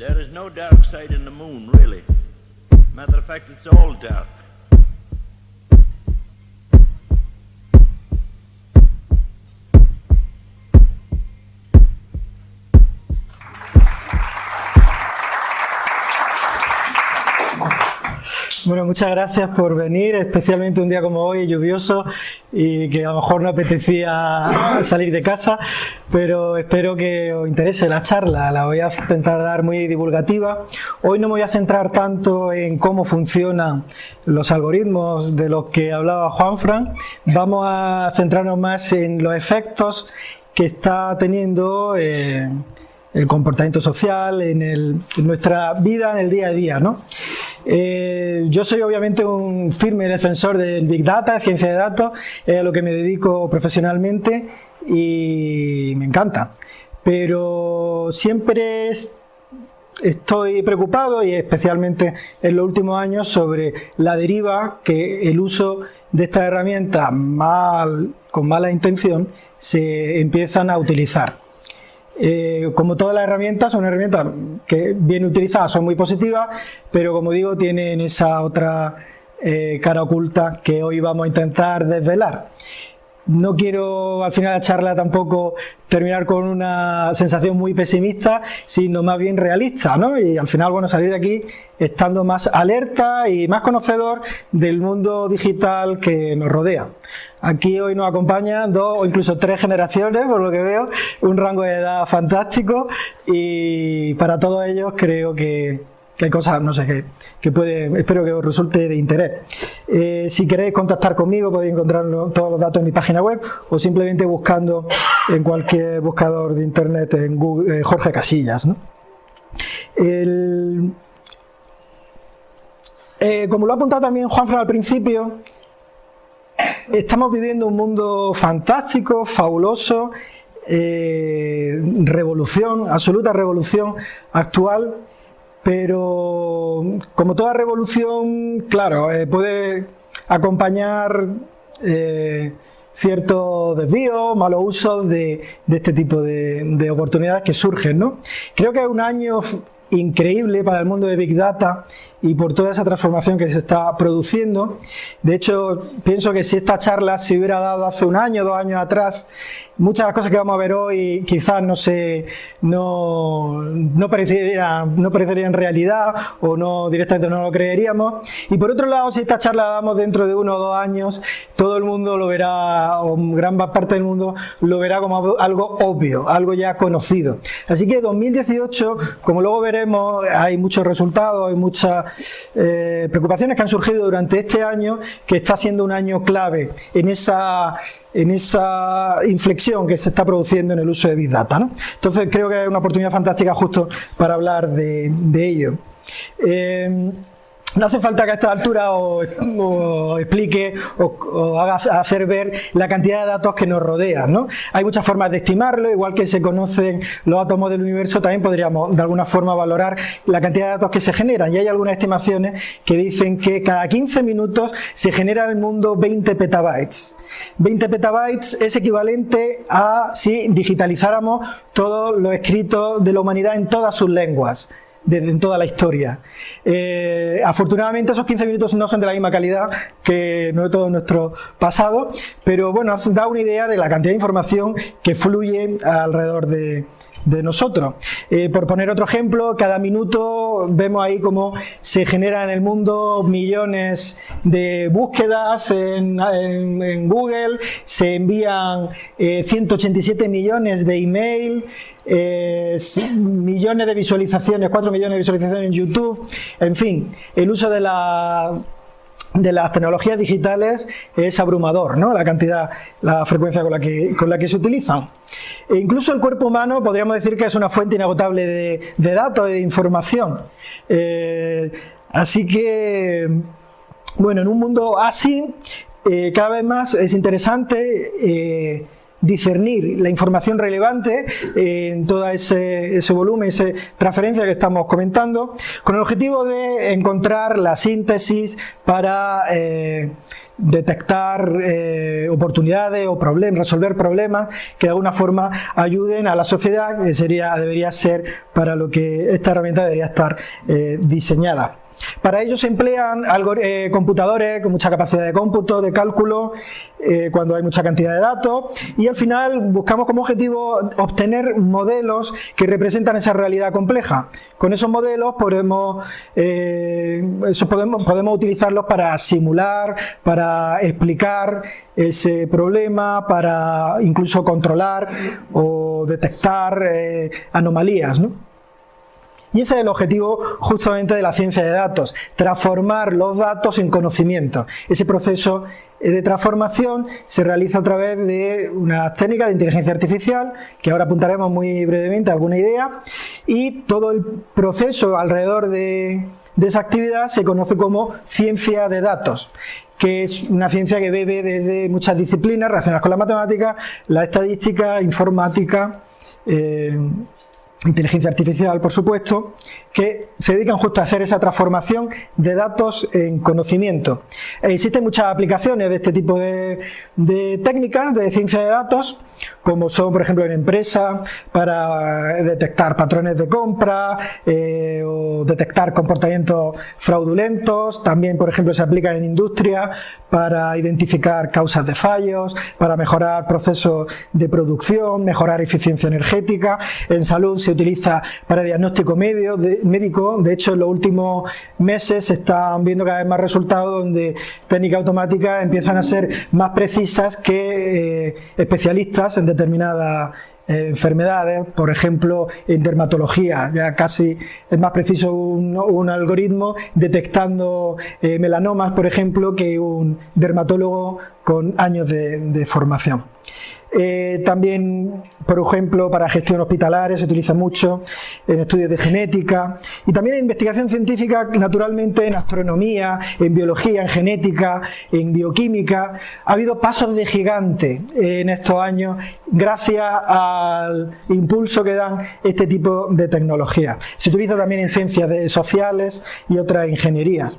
There is no dark side in the moon, really. Matter of fact, it's all dark. Bueno, muchas gracias por venir, especialmente un día como hoy, lluvioso, y que a lo mejor no apetecía salir de casa, pero espero que os interese la charla, la voy a intentar dar muy divulgativa. Hoy no me voy a centrar tanto en cómo funcionan los algoritmos de los que hablaba Juanfran, vamos a centrarnos más en los efectos que está teniendo... Eh, el comportamiento social, en, nuestra vida en el día a día. ¿no? Eh, yo soy obviamente un firme defensor del Big Data, ciencia de datos, es a lo que me dedico profesionalmente y me encanta. Pero siempre estoy preocupado y especialmente en los últimos años sobre la deriva que el uso de estas herramientas mal, con mala intención se empiezan a utilizar. Eh, como todas las herramientas, son herramientas que bien utilizadas son muy positivas, pero como digo, tienen esa otra eh, cara oculta que hoy vamos a intentar desvelar. No quiero al final de la charla tampoco terminar con una sensación muy pesimista, sino más bien realista, ¿no? Y al final, bueno, salir de aquí estando más alerta y más conocedor del mundo digital que nos rodea. Aquí hoy nos acompañan dos o incluso tres generaciones, por lo que veo, un rango de edad fantástico y para todos ellos creo que, hay cosas, no sé, que, que puede, espero que os resulte de interés. Eh, si queréis contactar conmigo podéis encontrar todos los datos en mi página web o simplemente buscando en cualquier buscador de internet en Google, eh, Jorge Casillas. Eh, como lo ha apuntado también Juanfran al principio, Estamos viviendo un mundo fantástico, fabuloso, eh, revolución, absoluta revolución actual, pero como toda revolución, claro, eh, puede acompañar eh, ciertos desvíos, malos usos de, este tipo de, de, oportunidades que surgen. ¿no? Creo que es un año increíble para el mundo de Big Data y por toda esa transformación que se está produciendo. De hecho, pienso que si esta charla se hubiera dado hace un año, dos años atrás, muchas de las cosas que vamos a ver hoy quizás no se no, no, parecerían, no parecerían realidad o no directamente no lo creeríamos. Y por otro lado, si esta charla la damos dentro de uno o dos años, todo el mundo lo verá, o gran parte del mundo lo verá como algo obvio, algo ya conocido. Así que 2018, como luego veremos, hay muchos resultados, hay muchas eh, preocupaciones que han surgido durante este año, que está siendo un año clave en esa en esa inflexión que se está produciendo en el uso de Big Data. Entonces creo que es una oportunidad fantástica justo para hablar de, ello. Eh, no hace falta que a esta altura os, explique o, haga hacer ver la cantidad de datos que nos rodean. ¿no? Hay muchas formas de estimarlo, igual que se conocen los átomos del universo, también podríamos de alguna forma valorar la cantidad de datos que se generan. Y hay algunas estimaciones que dicen que cada 15 minutos se genera en el mundo 20 petabytes. 20 petabytes es equivalente a si digitalizáramos todo lo escrito de la humanidad en todas sus lenguas en toda la historia. Eh, afortunadamente esos 15 minutos no son de la misma calidad que todo nuestro pasado, pero bueno, da una idea de la cantidad de información que fluye alrededor de, nosotros. Eh, por poner otro ejemplo, cada minuto vemos ahí cómo se generan en el mundo millones de búsquedas en, Google, se envían 187 eh, millones de email, eh, millones de visualizaciones, 4 millones de visualizaciones en YouTube, en fin, el uso de la de las tecnologías digitales es abrumador, ¿no? La cantidad, la frecuencia con la que, con la que se utilizan. E incluso el cuerpo humano podríamos decir que es una fuente inagotable de, datos y de información. Eh, así que, bueno, en un mundo así, eh, cada vez más es interesante discernir la información relevante en todo ese, volumen, esa transferencia que estamos comentando, con el objetivo de encontrar la síntesis para eh, detectar eh, oportunidades o problemas, resolver problemas que de alguna forma ayuden a la sociedad, que sería, debería ser para lo que esta herramienta debería estar eh, diseñada. Para ello se emplean eh, computadores con mucha capacidad de cómputo, de cálculo, eh, cuando hay mucha cantidad de datos y al final buscamos como objetivo obtener modelos que representan esa realidad compleja. Con esos modelos podemos, eh, podemos, podemos utilizarlos para simular, para explicar ese problema, para incluso controlar o detectar anomalías. ¿no? Y ese es el objetivo justamente de la ciencia de datos, transformar los datos en conocimiento. Ese proceso de transformación se realiza a través de una técnica de inteligencia artificial, que ahora apuntaremos muy brevemente a alguna idea, y todo el proceso alrededor de, de esa actividad se conoce como ciencia de datos que es una ciencia que bebe desde muchas disciplinas relacionadas con la matemática, la estadística, informática, eh, inteligencia artificial, por supuesto, que se dedican justo a hacer esa transformación de datos en conocimiento. existen muchas aplicaciones de este tipo de, de técnicas de ciencia de datos, como son, por ejemplo, en empresas para detectar patrones de compra eh, o detectar comportamientos fraudulentos. También, por ejemplo, se aplica en industria para identificar causas de fallos, para mejorar procesos de producción, mejorar eficiencia energética. En salud se utiliza para diagnóstico medio, médico. De hecho, en los últimos meses se están viendo cada vez más resultados donde técnicas automáticas empiezan a ser más precisas que eh, especialistas en determinadas eh, enfermedades, por ejemplo en dermatología, ya casi es más preciso un, algoritmo detectando eh, melanomas, por ejemplo, que un dermatólogo con años de formación. Eh, también, por ejemplo, para gestión hospitalaria se utiliza mucho en estudios de genética y también en investigación científica, naturalmente en astronomía, en biología, en genética, en bioquímica. Ha habido pasos de gigante en estos años gracias al impulso que dan este tipo de tecnologías. Se utiliza también en ciencias sociales y otras ingenierías.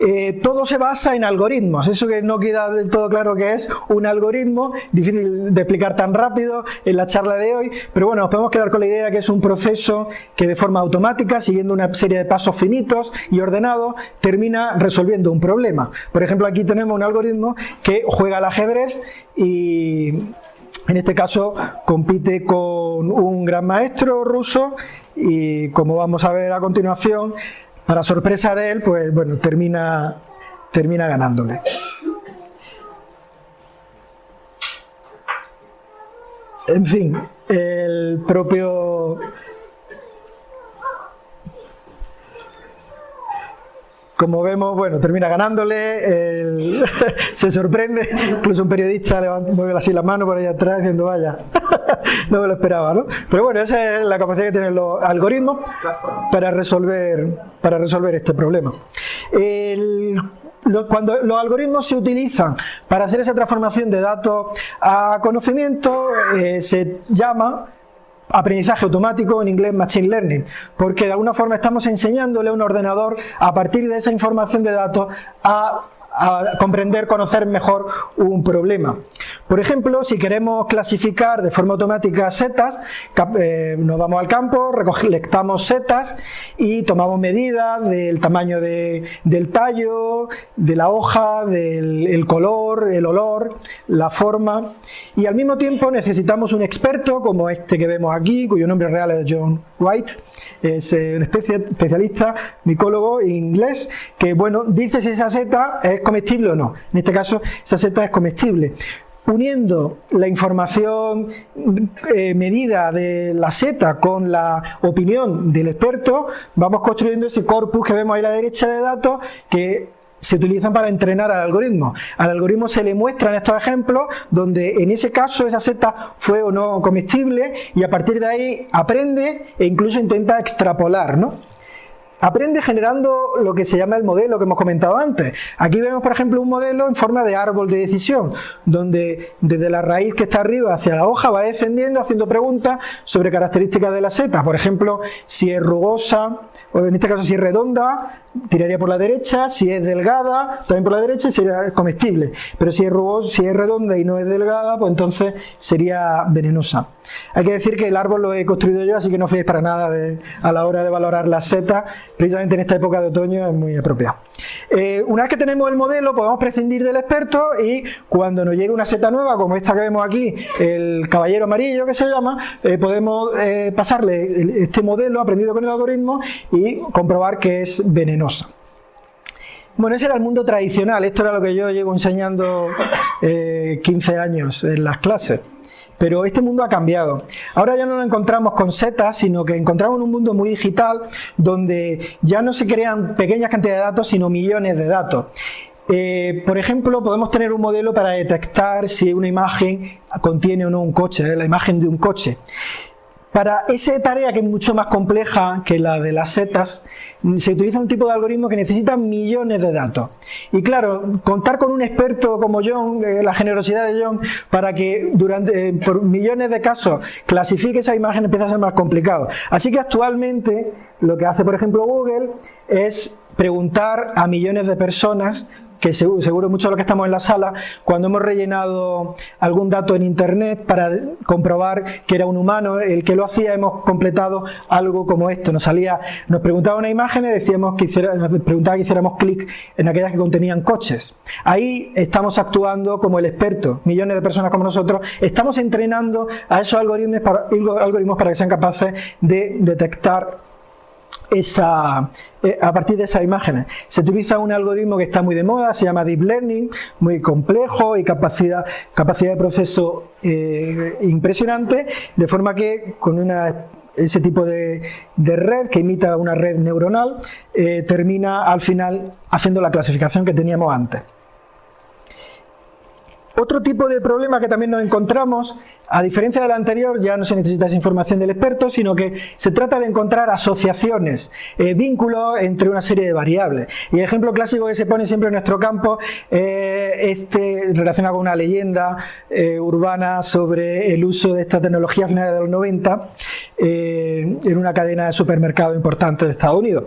Eh, todo se basa en algoritmos, eso que no queda del todo claro que es un algoritmo, difícil de explicar tan rápido en la charla de hoy, pero bueno, nos podemos quedar con la idea que es un proceso que de forma automática, siguiendo una serie de pasos finitos y ordenados, termina resolviendo un problema. Por ejemplo, aquí tenemos un algoritmo que juega al ajedrez y en este caso compite con un gran maestro ruso y como vamos a ver a continuación, para sorpresa de él, pues bueno, termina, termina ganándole. En fin, el propio como vemos, bueno, termina ganándole, se sorprende, incluso un periodista levanta, mueve así la mano por ahí atrás diciendo, vaya, no me lo esperaba, ¿no? Pero bueno, esa es la capacidad que tienen los algoritmos para resolver, para resolver este problema. cuando los algoritmos se utilizan para hacer esa transformación de datos a conocimiento, eh, se llama aprendizaje automático, en inglés Machine Learning, porque de alguna forma estamos enseñándole a un ordenador a partir de esa información de datos a comprender, conocer mejor un problema. Por ejemplo, si queremos clasificar de forma automática setas, eh, nos vamos al campo, recolectamos setas y tomamos medidas del tamaño del tallo, de la hoja, del color, el olor, la forma y al mismo tiempo necesitamos un experto como este que vemos aquí, cuyo nombre real es John White, es eh, un especialista micólogo inglés que bueno dice si esa seta es comestible o no. En este caso esa seta es comestible uniendo la información eh, medida de la seta con la opinión del experto, vamos construyendo ese corpus que vemos ahí a la derecha de datos que se utilizan para entrenar al algoritmo. Al algoritmo se le muestran estos ejemplos donde en ese caso esa seta fue o no comestible y a partir de ahí aprende e incluso intenta extrapolar. ¿no? aprende generando lo que se llama el modelo que hemos comentado antes. Aquí vemos, por ejemplo, un modelo en forma de árbol de decisión, donde desde la raíz que está arriba hacia la hoja va descendiendo haciendo preguntas sobre características de la seta. Por ejemplo, si es rugosa, o en este caso si es redonda, tiraría por la derecha, si es delgada, también por la derecha sería comestible. Pero si es rugosa, si es redonda y no es delgada, pues entonces sería venenosa. Hay que decir que el árbol lo he construido yo, así que no os para nada a la hora de valorar las setas, precisamente en esta época de otoño es muy apropiado. Eh, una vez que tenemos el modelo, podemos prescindir del experto y cuando nos llegue una seta nueva, como esta que vemos aquí, el caballero amarillo que se llama, eh, podemos eh, pasarle este modelo aprendido con el algoritmo y comprobar que es venenosa. Bueno, ese era el mundo tradicional, esto era lo que yo llevo enseñando 15 años en las clases. Pero este mundo ha cambiado. Ahora ya no lo encontramos con setas, sino que encontramos un mundo muy digital donde ya no se crean pequeñas cantidades de datos, sino millones de datos. Eh, por ejemplo, podemos tener un modelo para detectar si una imagen contiene o no un coche, ¿eh? la imagen de un coche. Para esa tarea que es mucho más compleja que la de las setas, se utiliza un tipo de algoritmo que necesita millones de datos. Y claro, contar con un experto como John, eh, la generosidad de John, para que durante eh, por millones de casos clasifique esa imagen empieza a ser más complicado. Así que actualmente lo que hace, por ejemplo, Google es preguntar a millones de personas que seguro, muchos de los que estamos en la sala, cuando hemos rellenado algún dato en internet para comprobar que era un humano el que lo hacía, hemos completado algo como esto. Nos salía, nos preguntaba una imagen y decíamos que nos preguntaba que hiciéramos clic en aquellas que contenían coches. Ahí estamos actuando como el experto, millones de personas como nosotros, estamos entrenando a esos algoritmos para, algoritmos para que sean capaces de detectar esa, eh, a partir de esas imágenes. Se utiliza un algoritmo que está muy de moda, se llama Deep Learning, muy complejo y capacidad, capacidad de proceso eh, impresionante, de forma que con una, ese tipo de, red que imita una red neuronal, eh, termina al final haciendo la clasificación que teníamos antes. Otro tipo de problema que también nos encontramos a diferencia del anterior, ya no se necesita esa información del experto, sino que se trata de encontrar asociaciones, eh, vínculos entre una serie de variables. Y el ejemplo clásico que se pone siempre en nuestro campo eh, este relacionado con una leyenda eh, urbana sobre el uso de esta tecnología a finales de los 90 en una cadena de supermercado importante de Estados Unidos.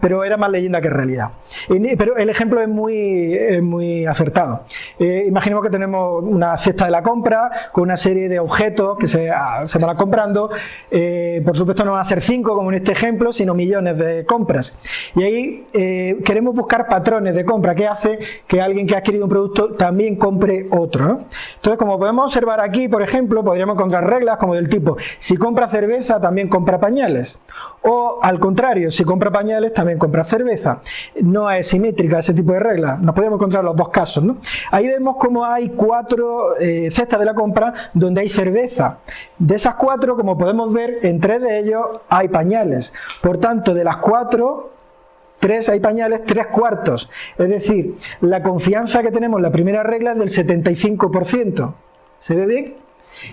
Pero era más leyenda que realidad. Pero el ejemplo es muy, muy acertado. imaginemos que tenemos una cesta de la compra con una serie de objetos que se, ah, se van comprando. Eh, por supuesto no van a ser cinco como en este ejemplo, sino millones de compras. Y ahí eh, queremos buscar patrones de compra que hace que alguien que ha adquirido un producto también compre otro. Entonces, como podemos observar aquí, por ejemplo, podríamos encontrar reglas como del tipo, si compra cerveza, también compra pañales. O al contrario, si compra pañales, también compra cerveza. No es simétrica ese tipo de reglas. Nos podemos encontrar los dos casos. Ahí vemos como hay cuatro eh, cestas de la compra donde hay cerveza. De esas cuatro, como podemos ver, en tres de ellos hay pañales. Por tanto, de las cuatro, tres hay pañales, tres cuartos. Es decir, la confianza que tenemos en la primera regla es del 75%. ¿Se ve bien?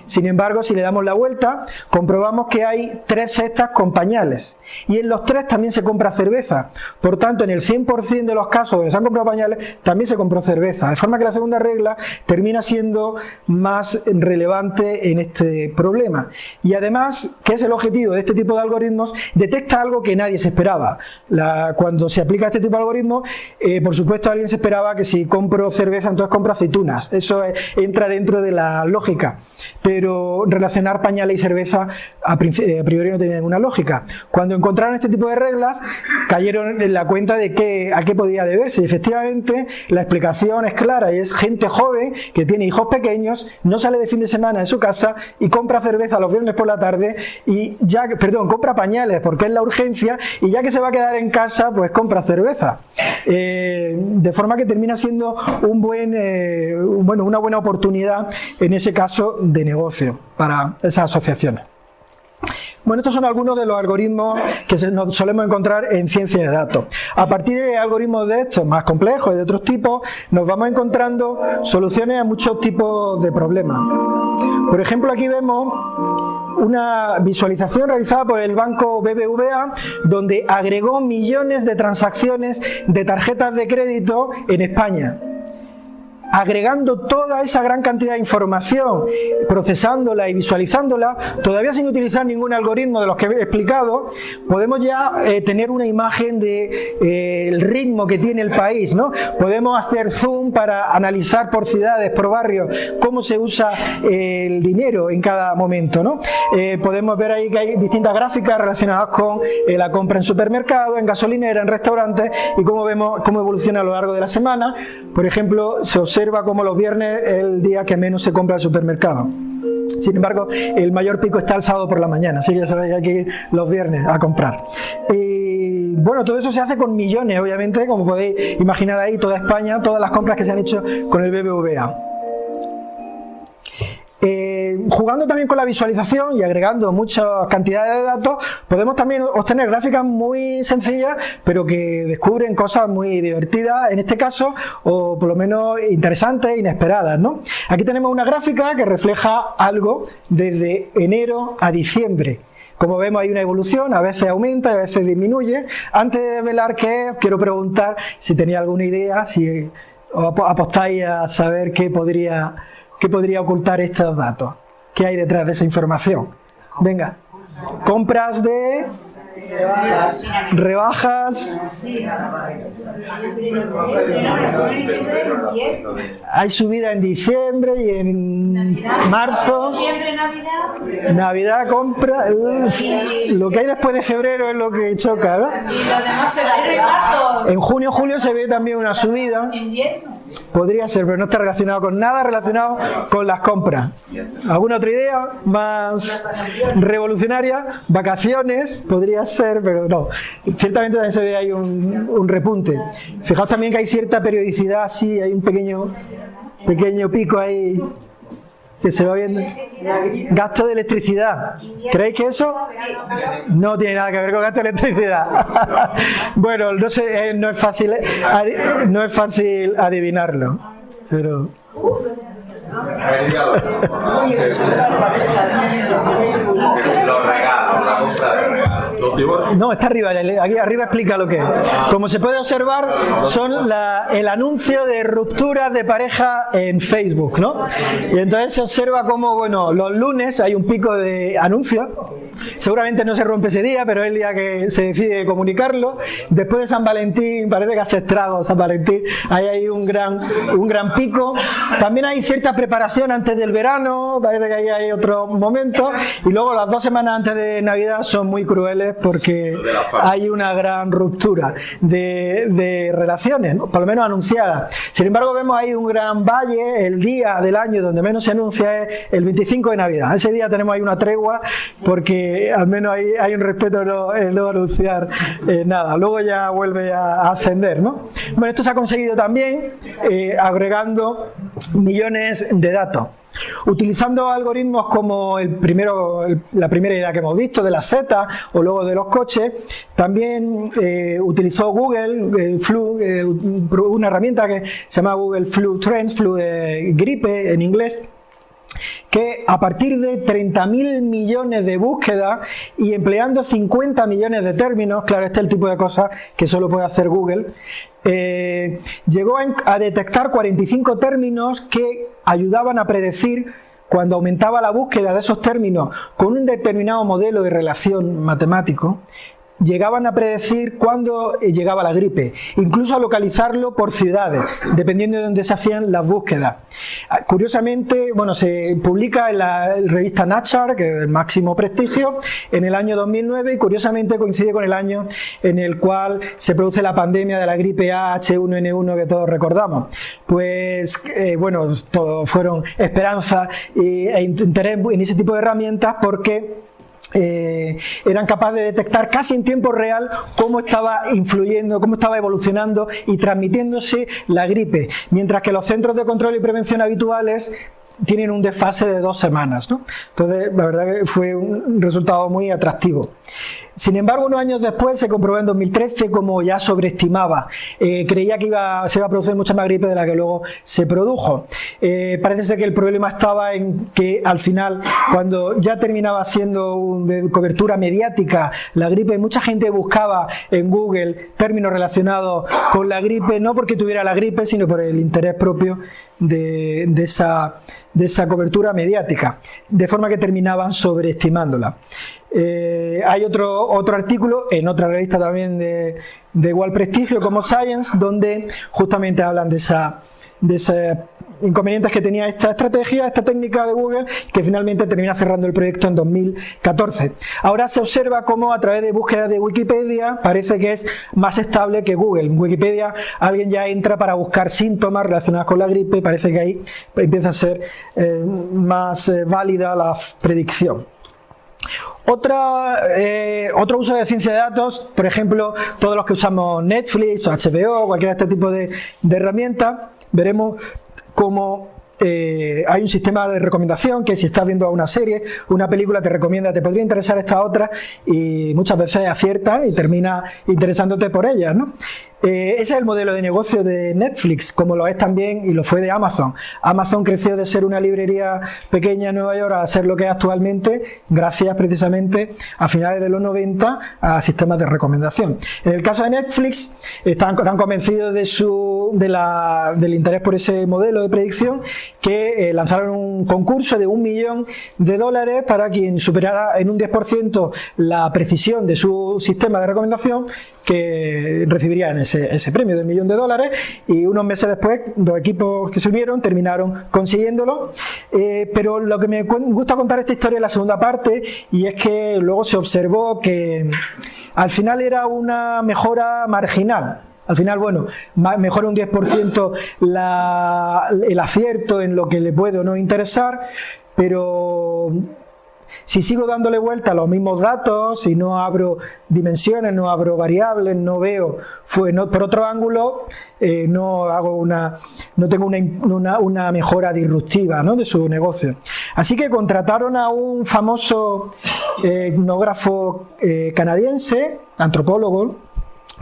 Sin embargo, si le damos la vuelta, comprobamos que hay tres cestas con pañales. Y en los tres también se compra cerveza. Por tanto, en el 100% de los casos donde se han comprado pañales, también se compró cerveza. De forma que la segunda regla termina siendo más relevante en este problema. Y además, ¿qué es el objetivo de este tipo de algoritmos? Detecta algo que nadie se esperaba. cuando se aplica este tipo de algoritmos, eh, por supuesto alguien se esperaba que si compro cerveza, entonces compro aceitunas. Eso entra dentro de la lógica pero relacionar pañales y cerveza a, priori no tenía ninguna lógica. Cuando encontraron este tipo de reglas, cayeron en la cuenta de que, a qué podía deberse. Efectivamente, la explicación es clara y es gente joven que tiene hijos pequeños, no sale de fin de semana en su casa y compra cerveza los viernes por la tarde y ya, perdón, compra pañales porque es la urgencia y ya que se va a quedar en casa, pues compra cerveza. Eh, de forma que termina siendo un buen, eh, bueno, una buena oportunidad en ese caso de negocio para esas asociaciones. Bueno, estos son algunos de los algoritmos que nos solemos encontrar en ciencia de datos. A partir de algoritmos de estos más complejos y de otros tipos, nos vamos encontrando soluciones a muchos tipos de problemas. Por ejemplo, aquí vemos una visualización realizada por el banco BBVA donde agregó millones de transacciones de tarjetas de crédito en España agregando toda esa gran cantidad de información, procesándola y visualizándola, todavía sin utilizar ningún algoritmo de los que he explicado, podemos ya eh, tener una imagen del de, eh, ritmo que tiene el país. ¿no? Podemos hacer zoom para analizar por ciudades, por barrios, cómo se usa eh, el dinero en cada momento. ¿no? podemos ver ahí que hay distintas gráficas relacionadas con la compra en supermercados, en gasolinera, en restaurantes y cómo vemos cómo evoluciona a lo largo de la semana. Por ejemplo, se observa observa como los viernes es el día que menos se compra el supermercado. Sin embargo, el mayor pico está el sábado por la mañana, así que ya sabéis, hay que ir los viernes a comprar. Y bueno, todo eso se hace con millones, obviamente, como podéis imaginar ahí, toda España, todas las compras que se han hecho con el BBVA. Eh, jugando también con la visualización y agregando muchas cantidades de datos, podemos también obtener gráficas muy sencillas, pero que descubren cosas muy divertidas, en este caso, o por lo menos interesantes, inesperadas. Aquí tenemos una gráfica que refleja algo desde enero a diciembre. Como vemos hay una evolución, a veces aumenta, a veces disminuye. Antes de velar qué es, quiero preguntar si tenía alguna idea, si apostáis a saber qué podría ¿Qué podría ocultar estos datos? ¿Qué hay detrás de esa información? Venga, compras de rebajas. Hay subida en diciembre y en marzo. Navidad compra. Lo que hay después de febrero es lo que choca, ¿no? En junio, julio se ve también una subida. Podría ser, pero no está relacionado con nada relacionado con las compras. ¿Alguna otra idea más revolucionaria? Vacaciones, podría ser, pero no. Ciertamente también se ve ahí un, un repunte. Fijaos también que hay cierta periodicidad, sí, hay un pequeño, pequeño pico ahí que se va viendo. Gasto de electricidad. ¿Creéis que eso no tiene nada que ver con gasto de electricidad? bueno, no sé, eh, no es fácil, no es fácil adivinarlo, pero. No, está arriba, aquí arriba explica lo que es. Como se puede observar, son el anuncio de rupturas de pareja en Facebook, ¿no? Y entonces se observa como, bueno, los lunes hay un pico de anuncios, seguramente no se rompe ese día, pero es el día que se decide comunicarlo. Después de San Valentín, parece que hace estragos San Valentín, ahí hay un gran, un gran pico. También hay cierta preparación antes del verano, parece que ahí hay otro momento, y luego las dos semanas antes de Navidad son muy crueles porque hay una gran ruptura de, relaciones, por lo menos anunciadas. Sin embargo, vemos ahí un gran valle, el día del año donde menos se anuncia es el 25 de Navidad. Ese día tenemos ahí una tregua porque al menos hay, hay un respeto en no, anunciar eh, nada. Luego ya vuelve a, ascender. ¿no? Bueno, esto se ha conseguido también eh, agregando millones de datos. Utilizando algoritmos como el primero, la primera idea que hemos visto de la seta o luego de los coches, también eh, utilizó Google Flu, eh, una herramienta que se llama Google Flu Trends, Flu de gripe en inglés, que a partir de 30.000 millones de búsquedas y empleando 50 millones de términos, claro, este es el tipo de cosas que solo puede hacer Google, eh, llegó a detectar 45 términos que ayudaban a predecir cuando aumentaba la búsqueda de esos términos con un determinado modelo de relación matemático, llegaban a predecir cuándo eh, llegaba la gripe, incluso a localizarlo por ciudades, dependiendo de dónde se hacían las búsquedas. Ah, curiosamente, bueno, se publica en la revista Nature, que es el máximo prestigio, en el año 2009 y curiosamente coincide con el año en el cual se produce la pandemia de la gripe A H1N1 que todos recordamos. Pues, eh, bueno, todo fueron esperanzas e interés en ese tipo de herramientas porque eh, eran capaces de detectar casi en tiempo real cómo estaba influyendo, cómo estaba evolucionando y transmitiéndose la gripe, mientras que los centros de control y prevención habituales tienen un desfase de dos semanas. Entonces, la verdad que fue un resultado muy atractivo. Sin embargo, unos años después se comprobó en 2013 como ya sobreestimaba. Eh, creía que iba, se iba a producir mucha más gripe de la que luego se produjo. Eh, parece ser que el problema estaba en que al final, cuando ya terminaba siendo de cobertura mediática la gripe, mucha gente buscaba en Google términos relacionados con la gripe, no porque tuviera la gripe, sino por el interés propio de, esa, de esa cobertura mediática, de forma que terminaban sobreestimándola. Eh, hay otro, otro artículo en otra revista también de, igual prestigio como Science, donde justamente hablan de esa, de esa inconvenientes que tenía esta estrategia, esta técnica de Google, que finalmente termina cerrando el proyecto en 2014. Ahora se observa cómo a través de búsqueda de Wikipedia parece que es más estable que Google. En Wikipedia alguien ya entra para buscar síntomas relacionados con la gripe, parece que ahí empieza a ser eh, más eh, válida la predicción. Otra, eh, otro uso de ciencia de datos, por ejemplo, todos los que usamos Netflix o HBO, cualquier este tipo de, de herramientas, veremos como eh, hay un sistema de recomendación que si estás viendo una serie, una película te recomienda, te podría interesar esta otra y muchas veces acierta y termina interesándote por ella. ¿no? Eh, ese es el modelo de negocio de Netflix, como lo es también y lo fue de Amazon. Amazon creció de ser una librería pequeña en Nueva York a ser lo que es actualmente, gracias precisamente a finales de los 90 a sistemas de recomendación. En el caso de Netflix, están tan convencidos de su, de del interés por ese modelo de predicción que eh, lanzaron un concurso de un millón de dólares para quien superara en un 10% la precisión de su sistema de recomendación que recibirían ese, ese premio de un millón de dólares y unos meses después los equipos que se unieron terminaron consiguiéndolo. Eh, pero lo que me gusta contar esta historia es la segunda parte y es que luego se observó que al final era una mejora marginal. Al final, bueno, mejora un 10% la, el acierto en lo que le puede o no interesar, pero si sigo dándole vuelta a los mismos datos, si no abro dimensiones, no abro variables, no veo fue, por otro ángulo, eh, no hago una, no tengo una, una, mejora disruptiva ¿no? de su negocio. Así que contrataron a un famoso etnógrafo eh, canadiense, antropólogo,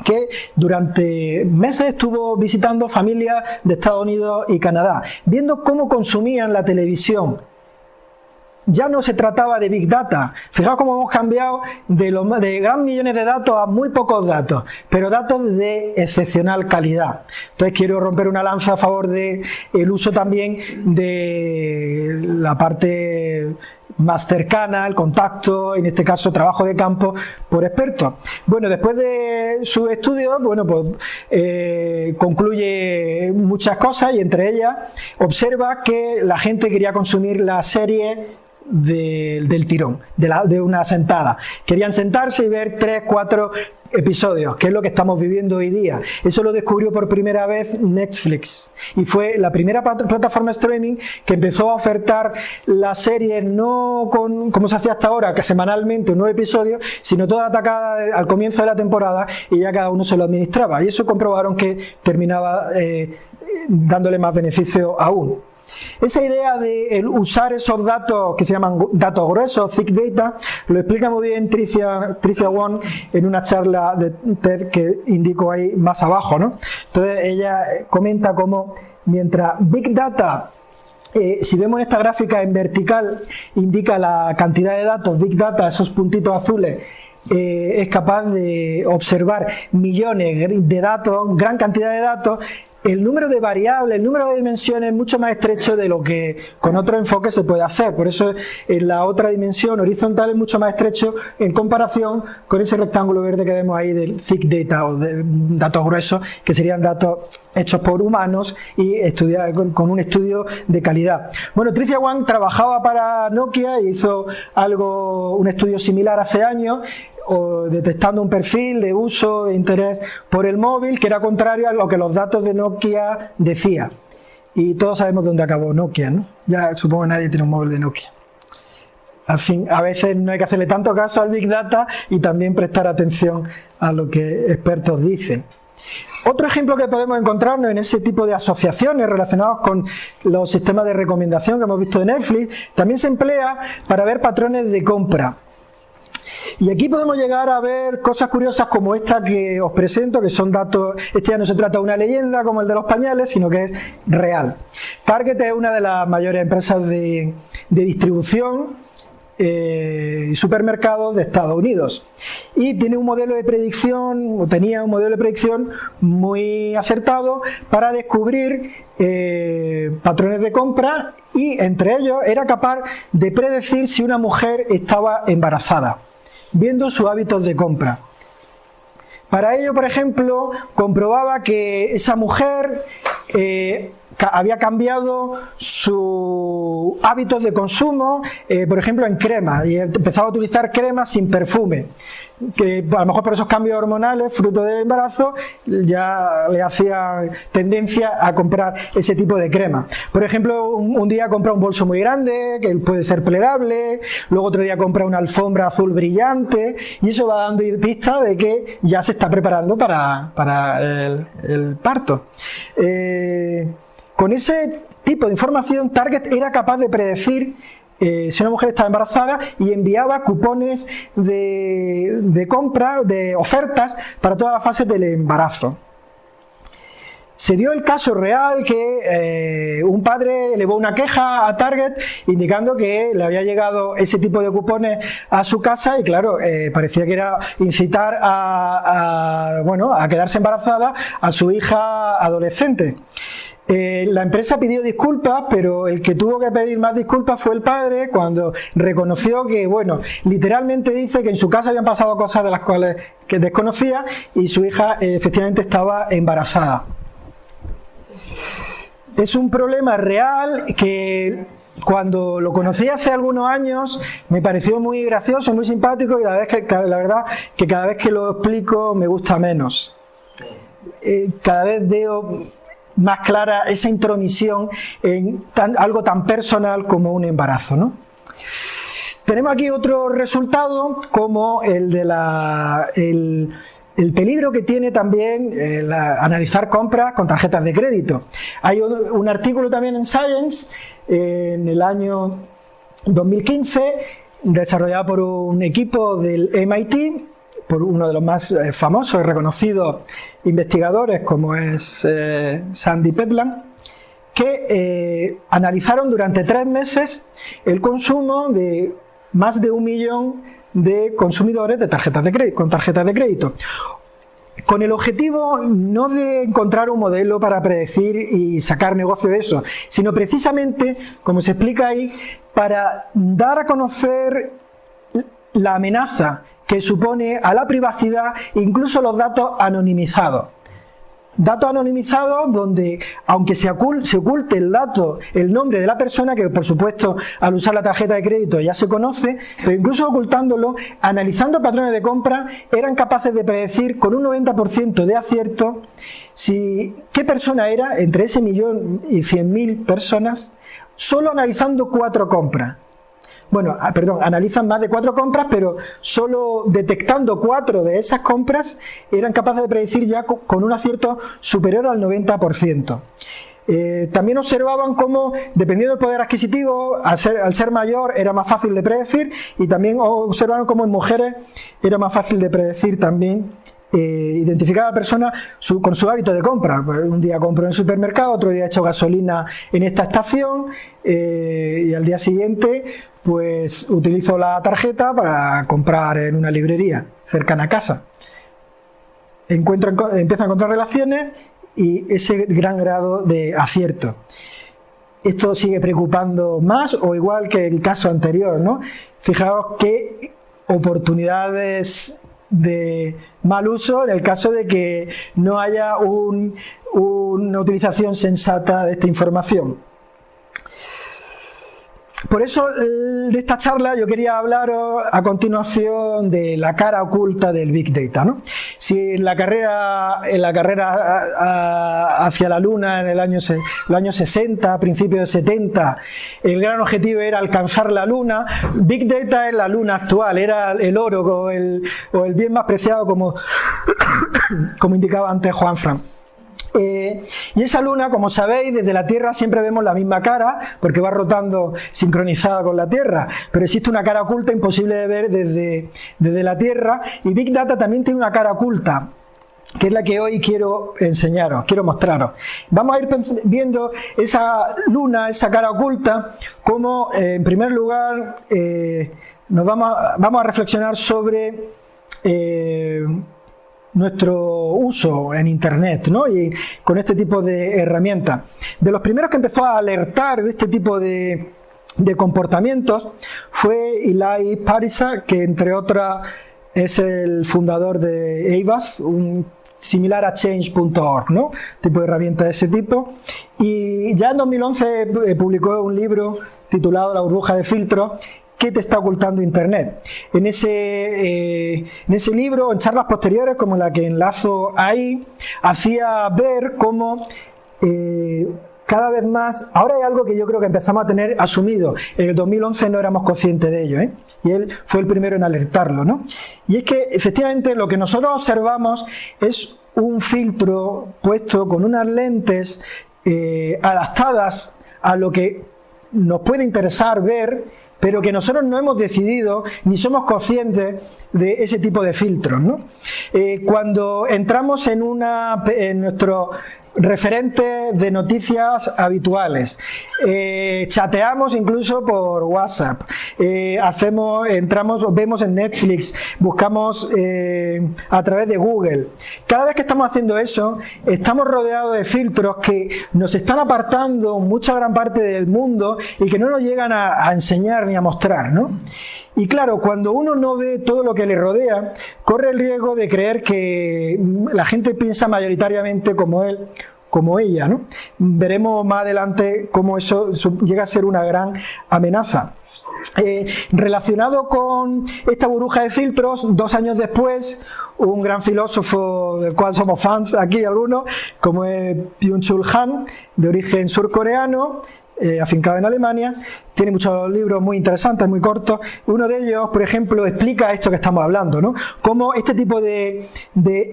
que durante meses estuvo visitando familias de Estados Unidos y Canadá, viendo cómo consumían la televisión ya no se trataba de Big Data. Fijaos cómo hemos cambiado de, gran millones de datos a muy pocos datos, pero datos de excepcional calidad. Entonces quiero romper una lanza a favor del el uso también de la parte más cercana, el contacto, en este caso trabajo de campo por expertos. Bueno, después de su estudio, bueno, pues eh, concluye muchas cosas y entre ellas observa que la gente quería consumir la serie del tirón, de, la, de una sentada. Querían sentarse y ver tres, cuatro episodios, que es lo que estamos viviendo hoy día. Eso lo descubrió por primera vez Netflix y fue la primera plataforma streaming que empezó a ofertar la serie no con, como se hacía hasta ahora, que semanalmente un nuevo episodio, sino toda atacada al comienzo de la temporada y ya cada uno se lo administraba. Y eso comprobaron que terminaba eh, dándole más beneficio aún. Esa idea de usar esos datos que se llaman datos gruesos, thick data, lo explica muy bien Tricia, Tricia Wong en una charla de TED que indico ahí más abajo. ¿no? Entonces ella comenta cómo mientras Big Data eh, si vemos esta gráfica en vertical, indica la cantidad de datos, Big Data, esos puntitos azules, eh, es capaz de observar millones de datos, gran cantidad de datos, el número de variables, el número de dimensiones es mucho más estrecho de lo que con otro enfoque se puede hacer. Por eso en la otra dimensión horizontal es mucho más estrecho en comparación con ese rectángulo verde que vemos ahí del thick data o de datos gruesos, que serían datos hechos por humanos y con, un estudio de calidad. Bueno, Tricia Wang trabajaba para Nokia y hizo algo, un estudio similar hace años o detectando un perfil de uso de interés por el móvil que era contrario a lo que los datos de Nokia decía. Y todos sabemos dónde acabó Nokia, ¿no? Ya supongo que nadie tiene un móvil de Nokia. Al fin, a veces no hay que hacerle tanto caso al Big Data y también prestar atención a lo que expertos dicen. Otro ejemplo que podemos encontrarnos en ese tipo de asociaciones relacionadas con los sistemas de recomendación que hemos visto de Netflix, también se emplea para ver patrones de compra. Y aquí podemos llegar a ver cosas curiosas como esta que os presento, que son datos, este ya no se trata de una leyenda como el de los pañales, sino que es real. Target es una de las mayores empresas de, distribución eh, y supermercados de Estados Unidos y tiene un modelo de predicción o tenía un modelo de predicción muy acertado para descubrir eh, patrones de compra y entre ellos era capaz de predecir si una mujer estaba embarazada viendo sus hábitos de compra. Para ello, por ejemplo, comprobaba que esa mujer eh, había cambiado sus hábitos de consumo, eh, por ejemplo, en crema, y empezaba a utilizar crema sin perfume que a lo mejor por esos cambios hormonales, fruto del embarazo, ya le hacía tendencia a comprar ese tipo de crema. Por ejemplo, un, día compra un bolso muy grande, que puede ser plegable, luego otro día compra una alfombra azul brillante, y eso va dando pista de que ya se está preparando para, el, parto. Eh, con ese tipo de información, Target era capaz de predecir eh, si una mujer estaba embarazada y enviaba cupones de, compra, de ofertas para todas las fases del embarazo. Se dio el caso real que eh, un padre elevó una queja a Target indicando que le había llegado ese tipo de cupones a su casa y claro, eh, parecía que era incitar a, bueno, a quedarse embarazada a su hija adolescente. Eh, la empresa pidió disculpas, pero el que tuvo que pedir más disculpas fue el padre cuando reconoció que, bueno, literalmente dice que en su casa habían pasado cosas de las cuales que desconocía y su hija eh, efectivamente estaba embarazada. Es un problema real que cuando lo conocí hace algunos años me pareció muy gracioso, muy simpático y la, vez que, la verdad que cada vez que lo explico me gusta menos. Eh, cada vez veo más clara esa intromisión en algo tan personal como un embarazo. ¿no? Tenemos aquí otro resultado como el de la... El, peligro que tiene también eh, analizar compras con tarjetas de crédito. Hay un, artículo también en Science en el año 2015 desarrollado por un equipo del MIT por uno de los más eh, famosos y reconocidos investigadores como es eh, Sandy Petland, que eh, analizaron durante tres meses el consumo de más de un millón de consumidores de tarjetas de crédito, con tarjetas de crédito con el objetivo no de encontrar un modelo para predecir y sacar negocio de eso, sino precisamente, como se explica ahí, para dar a conocer la amenaza que supone a la privacidad incluso los datos anonimizados. Datos anonimizados donde, aunque se oculte, el dato, el nombre de la persona, que por supuesto al usar la tarjeta de crédito ya se conoce, pero incluso ocultándolo, analizando patrones de compra, eran capaces de predecir con un 90% de acierto si, qué persona era entre ese millón y cien mil personas, solo analizando cuatro compras bueno, ah, perdón, analizan más de cuatro compras, pero solo detectando cuatro de esas compras eran capaces de predecir ya con un acierto superior al 90%. Eh, también observaban cómo, dependiendo del poder adquisitivo, al ser, mayor era más fácil de predecir y también observaron cómo en mujeres era más fácil de predecir también eh, identificar a la persona con su hábito de compra. Pues, un día compro en el supermercado, otro día he hecho gasolina en esta estación eh, y al día siguiente pues utilizo la tarjeta para comprar en una librería cercana a casa. Encuentro, empiezo a encontrar relaciones y ese gran grado de acierto. Esto sigue preocupando más o igual que el caso anterior, ¿no? Fijaos qué oportunidades de mal uso en el caso de que no haya una utilización sensata de esta información. Por eso de esta charla yo quería hablar a continuación de la cara oculta del Big Data. ¿no? Si en la carrera, en la carrera hacia la Luna en el año, el año 60, principios de 70, el gran objetivo era alcanzar la Luna, Big Data es la Luna actual, era el oro o el, o el bien más preciado como, como indicaba antes Juan Fran. Eh, y esa luna, como sabéis, desde la Tierra siempre vemos la misma cara, porque va rotando sincronizada con la Tierra, pero existe una cara oculta imposible de ver desde, desde la Tierra, y Big Data también tiene una cara oculta, que es la que hoy quiero enseñaros, quiero mostraros. Vamos a ir viendo esa luna, esa cara oculta, como eh, en primer lugar eh, nos vamos a, vamos a reflexionar sobre nuestro uso en Internet ¿no? y con este tipo de herramientas. De los primeros que empezó a alertar de este tipo de, de comportamientos fue Eli Parisa, que entre otras es el fundador de EIVAS, un similar a change.org, ¿no? Tipo de herramienta de ese tipo. Y ya en 2011 eh, publicó un libro titulado La burbuja de filtro ¿Qué te está ocultando Internet? En ese, eh, en ese libro, en charlas posteriores, como la que enlazo ahí, hacía ver cómo eh, cada vez más, ahora hay algo que yo creo que empezamos a tener asumido, en el 2011 no éramos conscientes de ello, ¿eh? y él fue el primero en alertarlo, ¿no? Y es que efectivamente lo que nosotros observamos es un filtro puesto con unas lentes adaptadas a lo que nos puede interesar ver pero que nosotros no hemos decidido ni somos conscientes de ese tipo de filtros. ¿no? Eh, cuando entramos en, una, en nuestro referentes de noticias habituales. Eh, chateamos incluso por WhatsApp. Eh, hacemos, entramos, vemos en Netflix, buscamos eh, a través de Google. Cada vez que estamos haciendo eso, estamos rodeados de filtros que nos están apartando mucha gran parte del mundo y que no nos llegan a, a enseñar ni a mostrar, ¿no? Y claro, cuando uno no ve todo lo que le rodea, corre el riesgo de creer que la gente piensa mayoritariamente como él como ella. ¿no? Veremos más adelante cómo eso llega a ser una gran amenaza. Eh, relacionado con esta burbuja de filtros, dos años después, un gran filósofo del cual somos fans aquí algunos, como es Byung-Chul Han, de origen surcoreano, eh, afincado en Alemania, tiene muchos libros muy interesantes, muy cortos. Uno de ellos, por ejemplo, explica esto que estamos hablando, ¿no? Cómo este tipo de,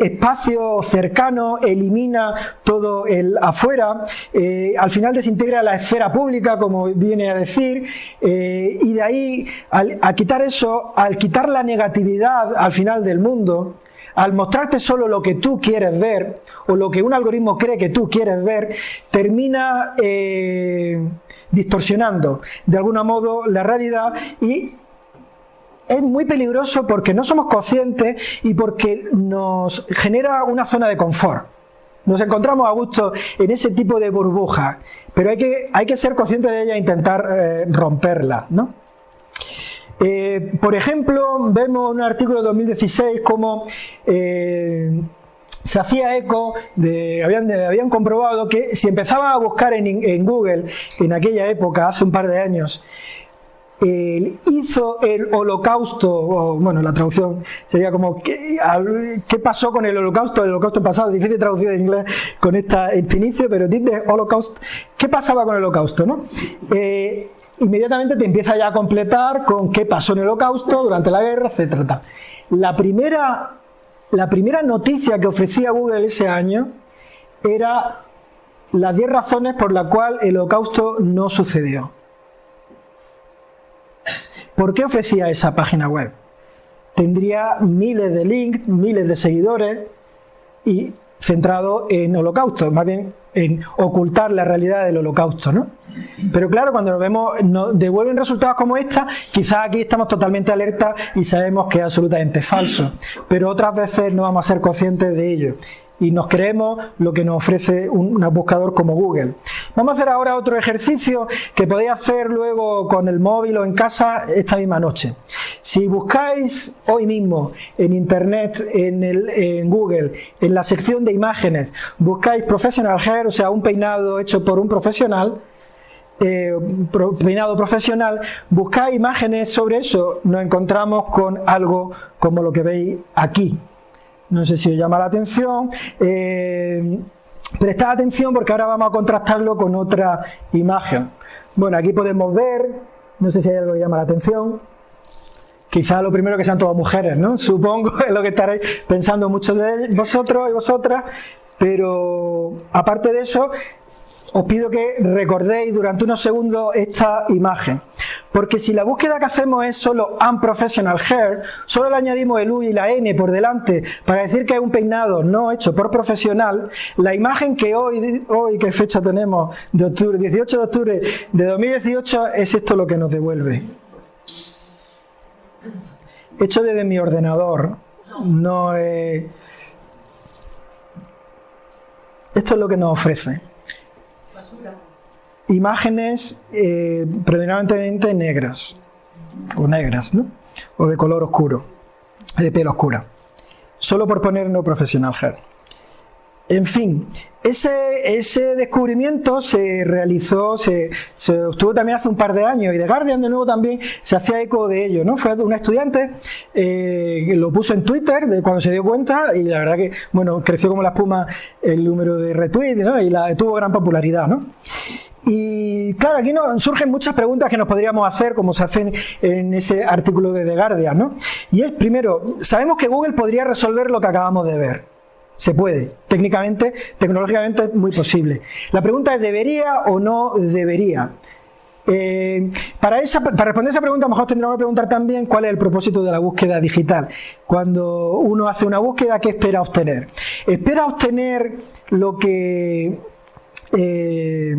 espacio cercano elimina todo el afuera, eh, al final desintegra la esfera pública, como viene a decir, eh, y de ahí, al, al quitar eso, al quitar la negatividad al final del mundo, al mostrarte solo lo que tú quieres ver o lo que un algoritmo cree que tú quieres ver, termina eh, distorsionando de alguna modo la realidad y es muy peligroso porque no somos conscientes y porque nos genera una zona de confort. Nos encontramos a gusto en ese tipo de burbuja, pero hay que, hay que ser consciente de ella e intentar eh, romperla. ¿no? Eh, por ejemplo, vemos un artículo de 2016 como eh, se hacía eco, de, habían, habían, comprobado que si empezaban a buscar en, Google en aquella época, hace un par de años, hizo el holocausto, bueno, la traducción sería como ¿qué, pasó con el holocausto? El holocausto pasado, difícil traducir en inglés con esta, este inicio, pero dice holocausto, ¿qué pasaba con el holocausto? ¿no? Eh, inmediatamente te empieza ya a completar con qué pasó en el holocausto, durante la guerra, etc. La primera, la primera noticia que ofrecía Google ese año era las 10 razones por las cuales el holocausto no sucedió. ¿Por qué ofrecía esa página web? Tendría miles de links, miles de seguidores y centrado en holocausto, más bien en ocultar la realidad del holocausto, ¿no? Pero claro, cuando nos vemos, nos devuelven resultados como esta, quizás aquí estamos totalmente alerta y sabemos que es absolutamente falso, pero otras veces no vamos a ser conscientes de ello y nos creemos lo que nos ofrece un, buscador como Google. Vamos a hacer ahora otro ejercicio que podéis hacer luego con el móvil o en casa esta misma noche. Si buscáis hoy mismo en Internet, en, el, en Google, en la sección de imágenes, buscáis professional hair, o sea, un peinado hecho por un profesional, eh, peinado profesional, buscáis imágenes sobre eso, nos encontramos con algo como lo que veis aquí. No sé si os llama la atención. Eh, prestad atención porque ahora vamos a contrastarlo con otra imagen. Bueno, aquí podemos ver, no sé si hay algo que llama la atención. Quizá lo primero que sean todas mujeres, ¿no? Supongo es lo que estaréis pensando muchos de vosotros y vosotras. Pero aparte de eso, os pido que recordéis durante unos segundos esta imagen. Porque si la búsqueda que hacemos es solo unprofessional hair, solo le añadimos el U y la N por delante para decir que es un peinado no hecho por profesional, la imagen que hoy, hoy ¿qué fecha tenemos? De octubre, 18 de octubre de 2018, es esto lo que nos devuelve. Hecho desde mi ordenador, no es... Esto es lo que nos ofrece imágenes eh, predominantemente negras, o negras, ¿no? O de color oscuro, de piel oscura. Solo por poner no profesional hair. En fin, ese, ese, descubrimiento se realizó, se, se, obtuvo también hace un par de años y The Guardian de nuevo también se hacía eco de ello, ¿no? Fue una estudiante eh, que lo puso en Twitter de cuando se dio cuenta y la verdad que, bueno, creció como la espuma el número de retweets, ¿no? Y la, tuvo gran popularidad, ¿no? Y claro, aquí surgen muchas preguntas que nos podríamos hacer, como se hacen en ese artículo de The Guardian, ¿no? Y es, primero, sabemos que Google podría resolver lo que acabamos de ver. Se puede, técnicamente, tecnológicamente es muy posible. La pregunta es, ¿debería o no debería? Eh, para, esa, para responder esa pregunta, a lo mejor tendríamos que preguntar también cuál es el propósito de la búsqueda digital. Cuando uno hace una búsqueda, ¿qué espera obtener? Espera obtener lo que... Eh,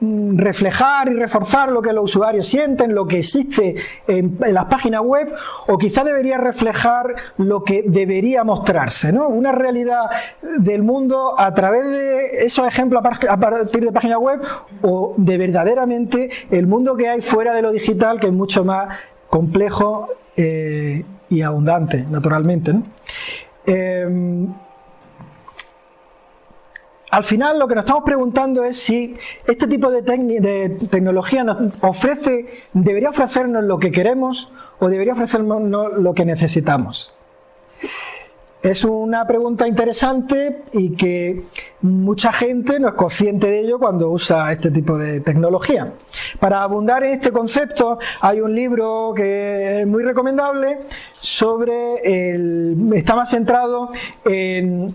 reflejar y reforzar lo que los usuarios sienten, lo que existe en, las páginas web, o quizá debería reflejar lo que debería mostrarse, ¿no? Una realidad del mundo a través de esos ejemplos a partir de páginas web, o de verdaderamente el mundo que hay fuera de lo digital, que es mucho más complejo eh, y abundante, naturalmente. ¿no? Em, al final lo que nos estamos preguntando es si este tipo de, tecnología nos ofrece, debería ofrecernos lo que queremos o debería ofrecernos lo que necesitamos. Es una pregunta interesante y que mucha gente no es consciente de ello cuando usa este tipo de tecnología. Para abundar en este concepto hay un libro que es muy recomendable sobre el, está más centrado en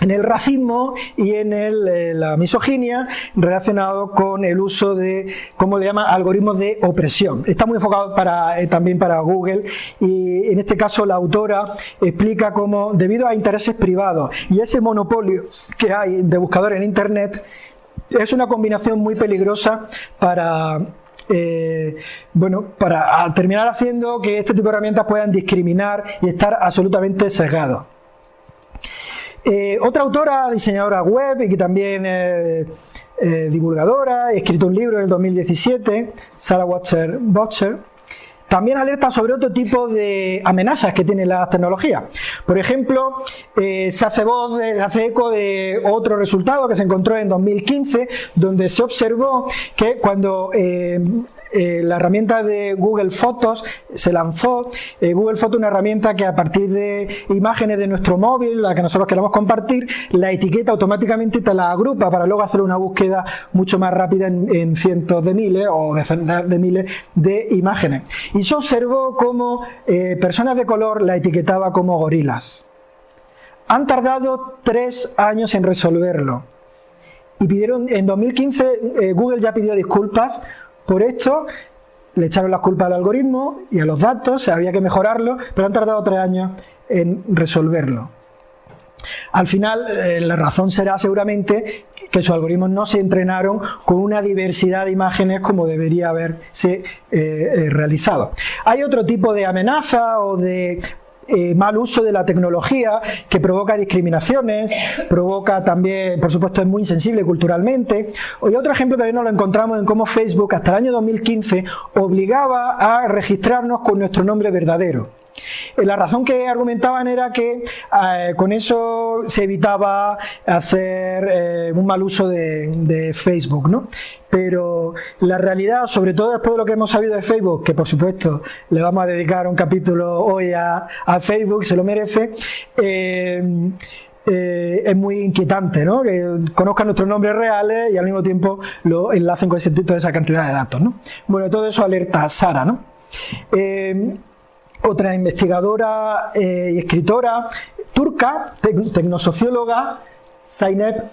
en el racismo y en eh, la misoginia relacionado con el uso de, ¿cómo le llama?, algoritmos de opresión. Está muy enfocado eh, también para Google y en este caso la autora explica cómo debido a intereses privados y ese monopolio que hay de buscadores en Internet es una combinación muy peligrosa para eh, bueno, para terminar haciendo que este tipo de herramientas puedan discriminar y estar absolutamente sesgados. Eh, otra autora, diseñadora web y que también eh, divulgadora, ha escrito un libro en el 2017, Sarah Watcher Botcher, también alerta sobre otro tipo de amenazas que tiene la tecnología. Por ejemplo, eh, se hace voz, se hace eco de otro resultado que se encontró en 2015, donde se observó que cuando la herramienta de Google Fotos se lanzó. Eh, Google Fotos es una herramienta que a partir de imágenes de nuestro móvil, la que nosotros queramos compartir, la etiqueta automáticamente te la agrupa para luego hacer una búsqueda mucho más rápida en, cientos de miles o decenas de miles de imágenes. Y se observó cómo eh, personas de color la etiquetaba como gorilas. Han tardado tres años en resolverlo. Y pidieron, en 2015 Google ya pidió disculpas por esto le echaron las culpas al algoritmo y a los datos, había que mejorarlo, pero han tardado tres años en resolverlo. Al final, eh, la razón será seguramente que sus algoritmos no se entrenaron con una diversidad de imágenes como debería haberse eh, eh, realizado. Hay otro tipo de amenaza o de eh, mal uso de la tecnología que provoca discriminaciones, provoca también, por supuesto, es muy insensible culturalmente. Y otro ejemplo también nos lo encontramos en cómo Facebook hasta el año 2015 obligaba a registrarnos con nuestro nombre verdadero. Eh, la razón que argumentaban era que eh, con eso se evitaba hacer un mal uso de, de Facebook, ¿no? Pero la realidad, sobre todo después de lo que hemos sabido de Facebook, que por supuesto le vamos a dedicar un capítulo hoy a, Facebook, se lo merece, eh, eh, es muy inquietante, ¿no? Que conozcan nuestros nombres reales y al mismo tiempo lo enlacen con ese, toda esa cantidad de datos, ¿no? Bueno, todo eso alerta Sara, ¿no? Eh, otra investigadora y escritora turca, tecnosocióloga, sign up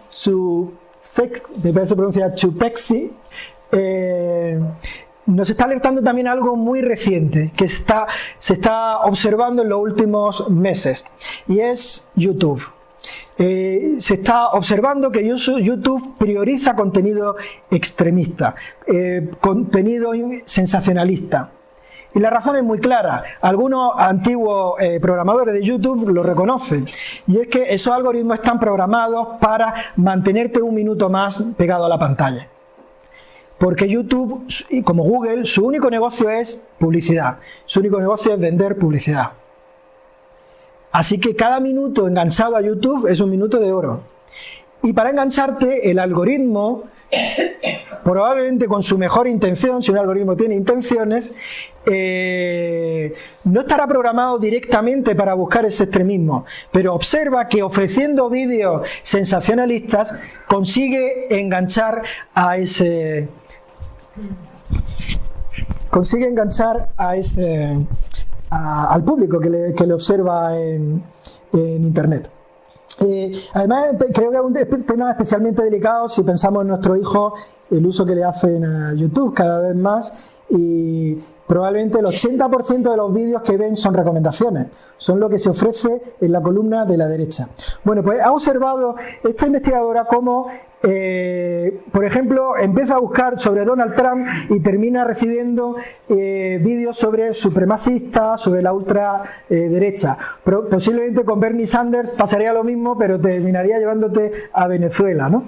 to, me parece pronunciar Chupexi, eh, nos está alertando también algo muy reciente que está, se está observando en los últimos meses y es YouTube. Eh, se está observando que YouTube prioriza contenido extremista, eh, contenido sensacionalista. Y la razón es muy clara. Algunos antiguos eh, programadores de YouTube lo reconocen. Y es que esos algoritmos están programados para mantenerte un minuto más pegado a la pantalla. Porque YouTube, como Google, su único negocio es publicidad. Su único negocio es vender publicidad. Así que cada minuto enganchado a YouTube es un minuto de oro. Y para engancharte, el algoritmo, probablemente con su mejor intención, si un algoritmo tiene intenciones, eh, no estará programado directamente para buscar ese extremismo, pero observa que ofreciendo vídeos sensacionalistas consigue enganchar a ese consigue enganchar a ese, al público que le, observa en, Internet. Eh, además, creo que es un tema especialmente delicado si pensamos en nuestro hijo, el uso que le hacen a YouTube cada vez más y probablemente el 80% de los vídeos que ven son recomendaciones, son lo que se ofrece en la columna de la derecha. Bueno, pues ha observado esta investigadora cómo eh, por ejemplo, empieza a buscar sobre Donald Trump y termina recibiendo eh, vídeos sobre supremacistas, sobre la ultraderecha. posiblemente con Bernie Sanders pasaría lo mismo, pero terminaría llevándote a Venezuela. ¿no?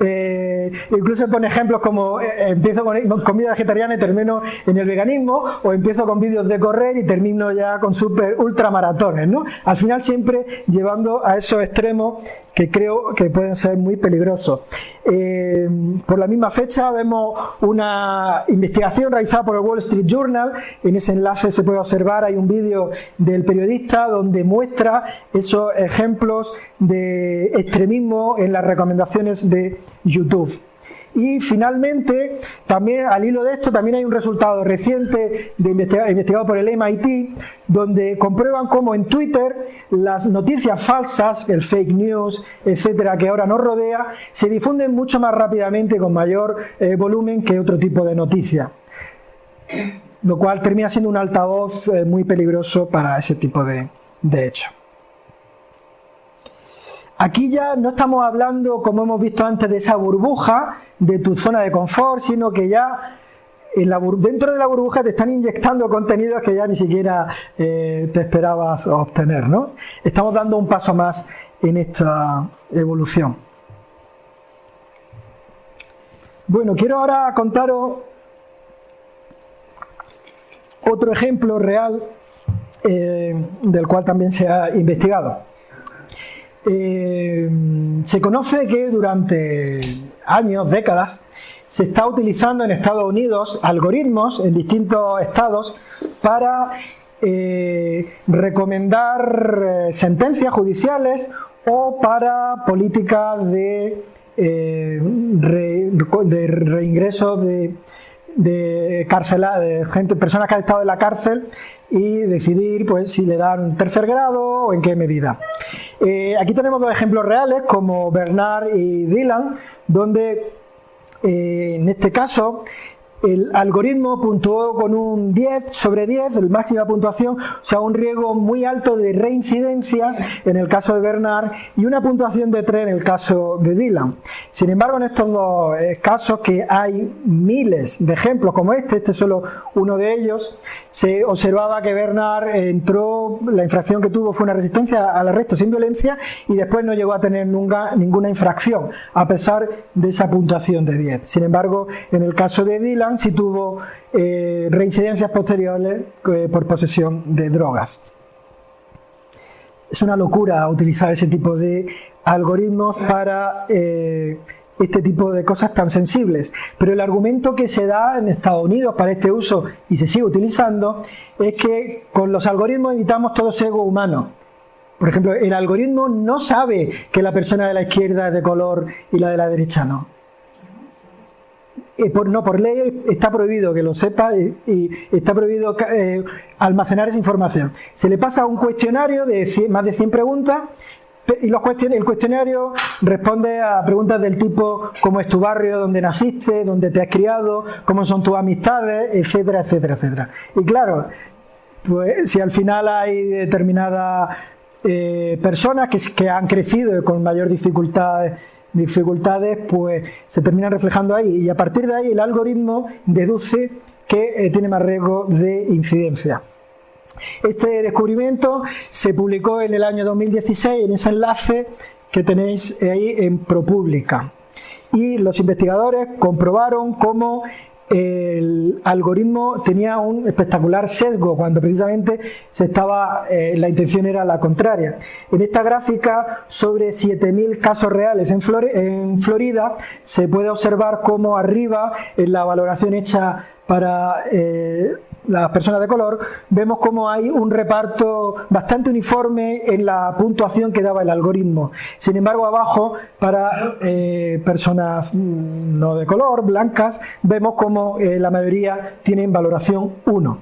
Eh, incluso pone ejemplos como empiezo con comida vegetariana y termino en el veganismo, o empiezo con vídeos de correr y termino ya con super ultramaratones. ¿no? Al final siempre llevando a esos extremos que creo que pueden ser muy peligrosos. Eh, por la misma fecha vemos una investigación realizada por el Wall Street Journal. En ese enlace se puede observar, hay un vídeo del periodista donde muestra esos ejemplos de extremismo en las recomendaciones de YouTube. Y finalmente, también al hilo de esto, también hay un resultado reciente investigado por el MIT, donde comprueban cómo en Twitter las noticias falsas, el fake news, etcétera, que ahora nos rodea, se difunden mucho más rápidamente con mayor eh, volumen que otro tipo de noticias. Lo cual termina siendo un altavoz eh, muy peligroso para ese tipo de, de hechos. Aquí ya no estamos hablando, como hemos visto antes, de esa burbuja de tu zona de confort, sino que ya dentro de la burbuja te están inyectando contenidos que ya ni siquiera eh, te esperabas obtener. ¿no? Estamos dando un paso más en esta evolución. Bueno, quiero ahora contaros otro ejemplo real eh, del cual también se ha investigado. Eh, se conoce que durante años, décadas, se está utilizando en Estados Unidos algoritmos en distintos estados para eh, recomendar eh, sentencias judiciales o para políticas de, de reingreso de, de, de gente, personas que han estado en la cárcel y decidir pues, si le dan tercer grado o en qué medida. Eh, aquí tenemos dos ejemplos reales como Bernard y Dylan, donde eh, en este caso el algoritmo puntuó con un 10 sobre 10, el máxima puntuación, o sea, un riesgo muy alto de reincidencia en el caso de Bernard y una puntuación de 3 en el caso de Dylan. Sin embargo, en estos dos eh, casos, que hay miles de ejemplos como este, este es solo uno de ellos, se observaba que Bernard entró, la infracción que tuvo fue una resistencia al arresto sin violencia y después no llegó a tener nunca ninguna infracción, a pesar de esa puntuación de 10. Sin embargo, en el caso de Dylan, si tuvo eh, reincidencias posteriores eh, por posesión de drogas. Es una locura utilizar ese tipo de algoritmos para eh, este tipo de cosas tan sensibles. Pero el argumento que se da en Estados Unidos para este uso y se sigue utilizando es que con los algoritmos evitamos todo ego humano. Por ejemplo, el algoritmo no sabe que la persona de la izquierda es de color y la de la derecha no eh, no, por ley está prohibido que lo sepa y, está prohibido eh, almacenar esa información. Se le pasa un cuestionario de más de 100 preguntas, y el cuestionario responde a preguntas del tipo cómo es tu barrio, dónde naciste, dónde te has criado, cómo son tus amistades, etcétera, etcétera, etcétera. Y claro, pues si al final hay determinadas eh, personas que, que, han crecido con mayor dificultad dificultades pues se terminan reflejando ahí y a partir de ahí el algoritmo deduce que eh, tiene más riesgo de incidencia. Este descubrimiento se publicó en el año 2016 en ese enlace que tenéis ahí en ProPublica. Y los investigadores comprobaron cómo el algoritmo tenía un espectacular sesgo cuando precisamente se estaba, eh, la intención era la contraria. En esta gráfica sobre 7.000 casos reales en, Florida se puede observar cómo arriba en la valoración hecha para eh, las personas de color, vemos cómo hay un reparto bastante uniforme en la puntuación que daba el algoritmo. Sin embargo, abajo, para eh, personas no de color, blancas, vemos cómo eh, la mayoría tienen valoración 1.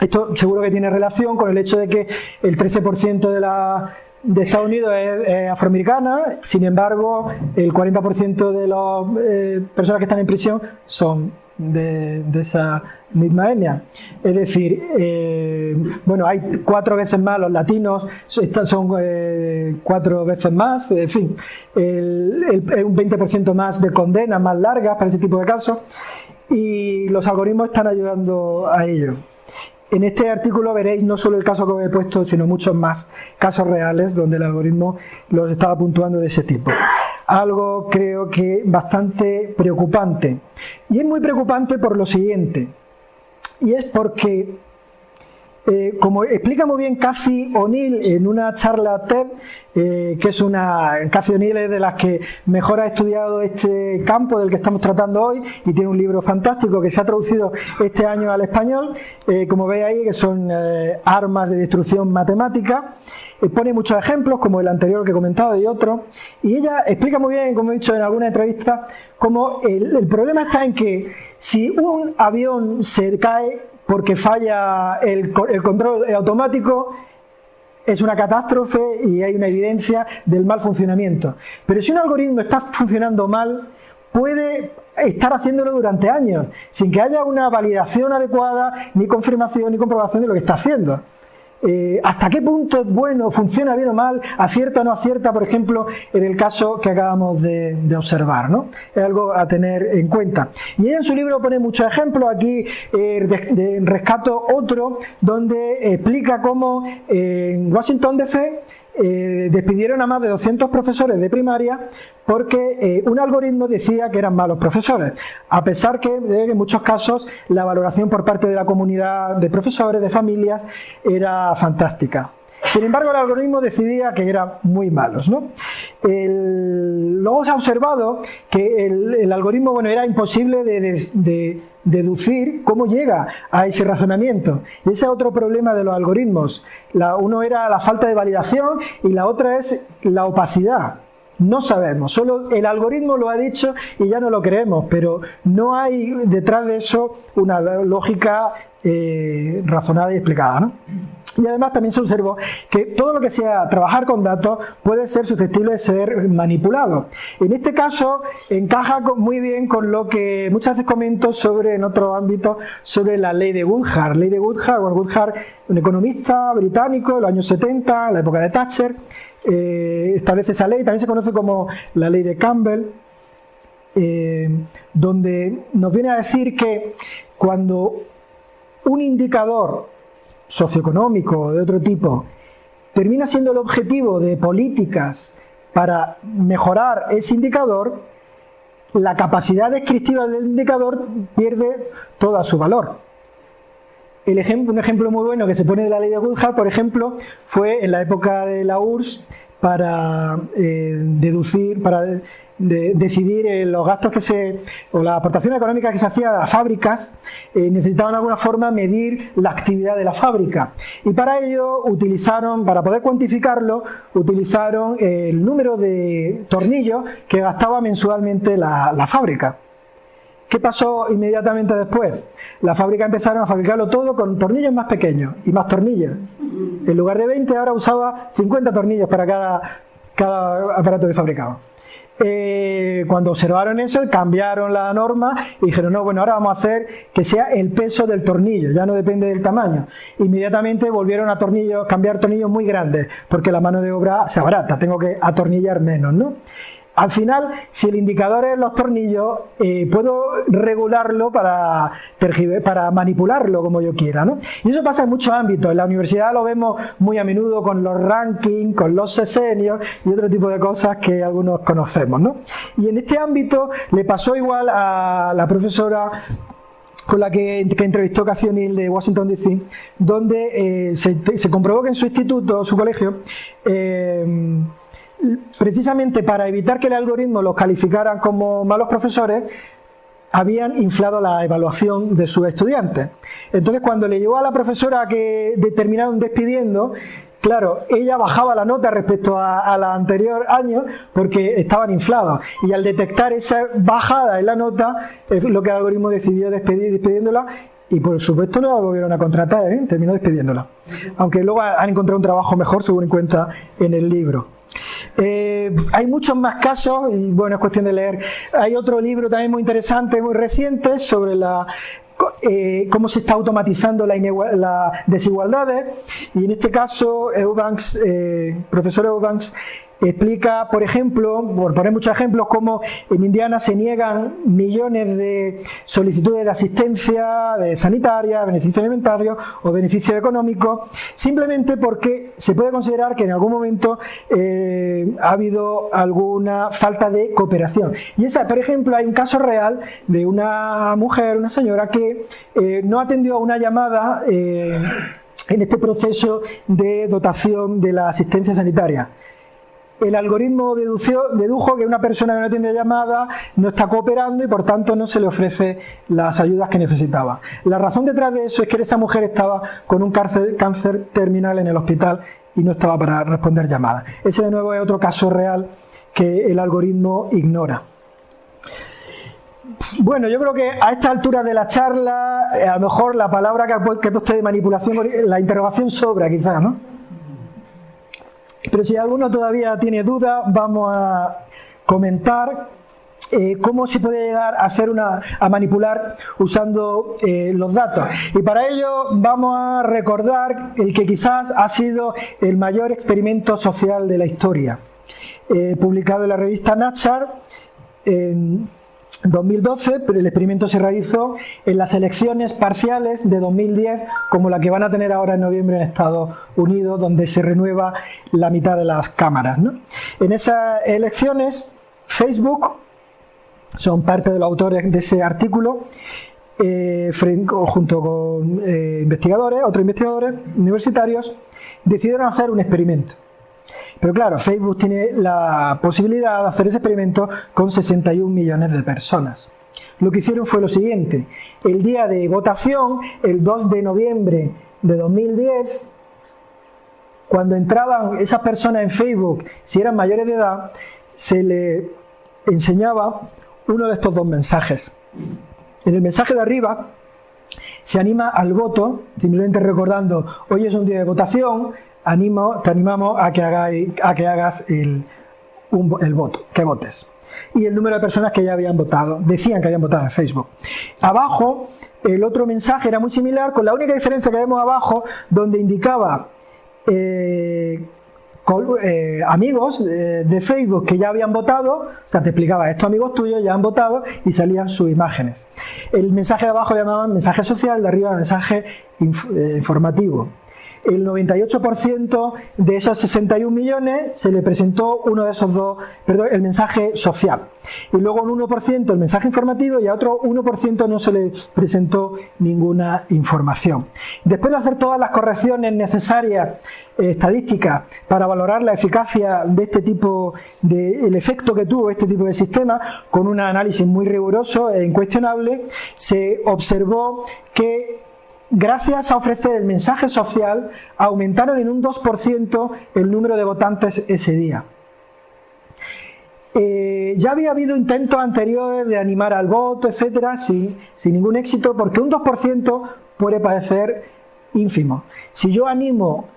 Esto seguro que tiene relación con el hecho de que el 13% de la de Estados Unidos es, afroamericana, sin embargo, el 40% de las eh, personas que están en prisión son de, esa misma etnia. Es decir, eh, bueno, hay cuatro veces más los latinos, son eh, cuatro veces más, en fin, el, un 20% más de condenas más largas para ese tipo de casos y los algoritmos están ayudando a ello. En este artículo veréis no solo el caso que he puesto, sino muchos más casos reales donde el algoritmo los estaba puntuando de ese tipo algo creo que bastante preocupante. Y es muy preocupante por lo siguiente, y es porque, eh, como explica muy bien Cathy O'Neill en una charla TED, eh, que es una, Cathy O'Neill de las que mejor ha estudiado este campo del que estamos tratando hoy y tiene un libro fantástico que se ha traducido este año al español, eh, como veis ahí, que son armas de destrucción matemática. Pone muchos ejemplos, como el anterior que he comentado y otros, y ella explica muy bien, como he dicho en alguna entrevista, cómo el, problema está en que si un avión se cae porque falla el, el control automático, es una catástrofe y hay una evidencia del mal funcionamiento. Pero si un algoritmo está funcionando mal, puede estar haciéndolo durante años, sin que haya una validación adecuada, ni confirmación, ni comprobación de lo que está haciendo. Eh, hasta qué punto es bueno, funciona bien o mal, acierta o no acierta, por ejemplo, en el caso que acabamos de, observar. ¿no? Es algo a tener en cuenta. Y ella en su libro pone muchos ejemplos, aquí eh, rescato otro donde explica cómo en Washington DC eh, despidieron a más de 200 profesores de primaria porque eh, un algoritmo decía que eran malos profesores, a pesar que en muchos casos la valoración por parte de la comunidad de profesores, de familias, era fantástica. Sin embargo, el algoritmo decidía que eran muy malos. ¿no? luego se ha observado que el, algoritmo bueno, era imposible de, deducir cómo llega a ese razonamiento. Ese es otro problema de los algoritmos. Uno era la falta de validación y la otra es la opacidad. No sabemos, solo el algoritmo lo ha dicho y ya no lo creemos, pero no hay detrás de eso una lógica eh, razonada y explicada. ¿no? Y además también se observó que todo lo que sea trabajar con datos puede ser susceptible de ser manipulado. En este caso encaja muy bien con lo que muchas veces comento sobre en otro ámbito sobre la ley de Woodhart. Ley de Woodhart, Woodhart, un economista británico de los años 70, la época de Thatcher, eh, establece esa ley, también se conoce como la ley de Campbell, eh, donde nos viene a decir que cuando un indicador socioeconómico o de otro tipo termina siendo el objetivo de políticas para mejorar ese indicador, la capacidad descriptiva del indicador pierde todo su valor. El un ejemplo muy bueno que se pone de la ley de Woodhart, por ejemplo, fue en la época de la URSS para eh, deducir, para de decidir eh, los gastos que se, o la aportación económica que se hacía a las fábricas, eh, necesitaban de alguna forma medir la actividad de la fábrica. Y para ello utilizaron, para poder cuantificarlo, utilizaron el número de tornillos que gastaba mensualmente la, la fábrica. ¿Qué pasó inmediatamente después? La fábrica empezaron a fabricarlo todo con tornillos más pequeños y más tornillos. En lugar de 20 ahora usaba 50 tornillos para cada, cada aparato que fabricaba. Eh, cuando observaron eso, cambiaron la norma y dijeron, no, bueno, ahora vamos a hacer que sea el peso del tornillo, ya no depende del tamaño. Inmediatamente volvieron a tornillos, cambiar tornillos muy grandes, porque la mano de obra se abarata, tengo que atornillar menos, ¿no? Al final, si el indicador es los tornillos, eh, puedo regularlo para, manipularlo como yo quiera. ¿no? Y eso pasa en muchos ámbitos. En la universidad lo vemos muy a menudo con los rankings, con los sesenios y otro tipo de cosas que algunos conocemos. ¿no? Y en este ámbito le pasó igual a la profesora con la que, entrevistó Cacionil de Washington DC, donde eh, se, comprobó que en su instituto, su colegio, eh, precisamente para evitar que el algoritmo los calificara como malos profesores, habían inflado la evaluación de sus estudiantes. Entonces, cuando le llegó a la profesora que terminaron despidiendo, claro, ella bajaba la nota respecto a, la anterior año porque estaban inflados. Y al detectar esa bajada en la nota, es lo que el algoritmo decidió despedir despidiéndola y por supuesto no la volvieron a contratar, ¿eh? terminó despidiéndola. Aunque luego han encontrado un trabajo mejor, según cuenta en el libro. Eh, hay muchos más casos, y bueno, es cuestión de leer. Hay otro libro también muy interesante, muy reciente, sobre la eh, cómo se está automatizando las la desigualdades y en este caso Eubanks, eh, profesor Eubanks Explica, por ejemplo, por poner muchos ejemplos, cómo en Indiana se niegan millones de solicitudes de asistencia de sanitaria, beneficio alimentario o beneficio económico, simplemente porque se puede considerar que en algún momento eh, ha habido alguna falta de cooperación. Y esa, por ejemplo, hay un caso real de una mujer, una señora, que eh, no atendió a una llamada eh, en este proceso de dotación de la asistencia sanitaria el algoritmo dedujo que una persona que no tiene llamada no está cooperando y por tanto no se le ofrece las ayudas que necesitaba. La razón detrás de eso es que esa mujer estaba con un cáncer, terminal en el hospital y no estaba para responder llamadas. Ese de nuevo es otro caso real que el algoritmo ignora. Bueno, yo creo que a esta altura de la charla, a lo mejor la palabra que ha puesto de manipulación, la interrogación sobra quizás, ¿no? Pero si alguno todavía tiene duda, vamos a comentar eh, cómo se puede llegar a hacer una a manipular usando eh, los datos. Y para ello vamos a recordar el que quizás ha sido el mayor experimento social de la historia eh, publicado en la revista Nature 2012, pero el experimento se realizó en las elecciones parciales de 2010, como la que van a tener ahora en noviembre en Estados Unidos, donde se renueva la mitad de las cámaras. En esas elecciones, Facebook, son parte de los autores de ese artículo, eh, junto con eh, investigadores, otros investigadores universitarios, decidieron hacer un experimento. Pero claro, Facebook tiene la posibilidad de hacer ese experimento con 61 millones de personas. Lo que hicieron fue lo siguiente. El día de votación, el 2 de noviembre de 2010, cuando entraban esas personas en Facebook, si eran mayores de edad, se le enseñaba uno de estos dos mensajes. En el mensaje de arriba se anima al voto, simplemente recordando, hoy es un día de votación, animo, te animamos a que, a que hagas el, el voto, que votes. Y el número de personas que ya habían votado, decían que habían votado en Facebook. Abajo, el otro mensaje era muy similar, con la única diferencia que vemos abajo, donde indicaba eh, eh, amigos eh, de Facebook que ya habían votado, o sea, te explicaba, estos amigos tuyos ya han votado y salían sus imágenes. El mensaje de abajo llamaban mensaje social, de arriba mensaje informativo el 98% de esos 61 millones se le presentó uno de esos dos, perdón, el mensaje social. Y luego un 1% el mensaje informativo y a otro 1% no se le presentó ninguna información. Después de hacer todas las correcciones necesarias eh, estadísticas para valorar la eficacia de este tipo de el efecto que tuvo este tipo de sistema con un análisis muy riguroso e incuestionable se observó que gracias a ofrecer el mensaje social, aumentaron en un 2% el número de votantes ese día. Eh, ya había habido intentos anteriores de animar al voto, etcétera, sin, sin ningún éxito, porque un 2% puede parecer ínfimo. Si yo animo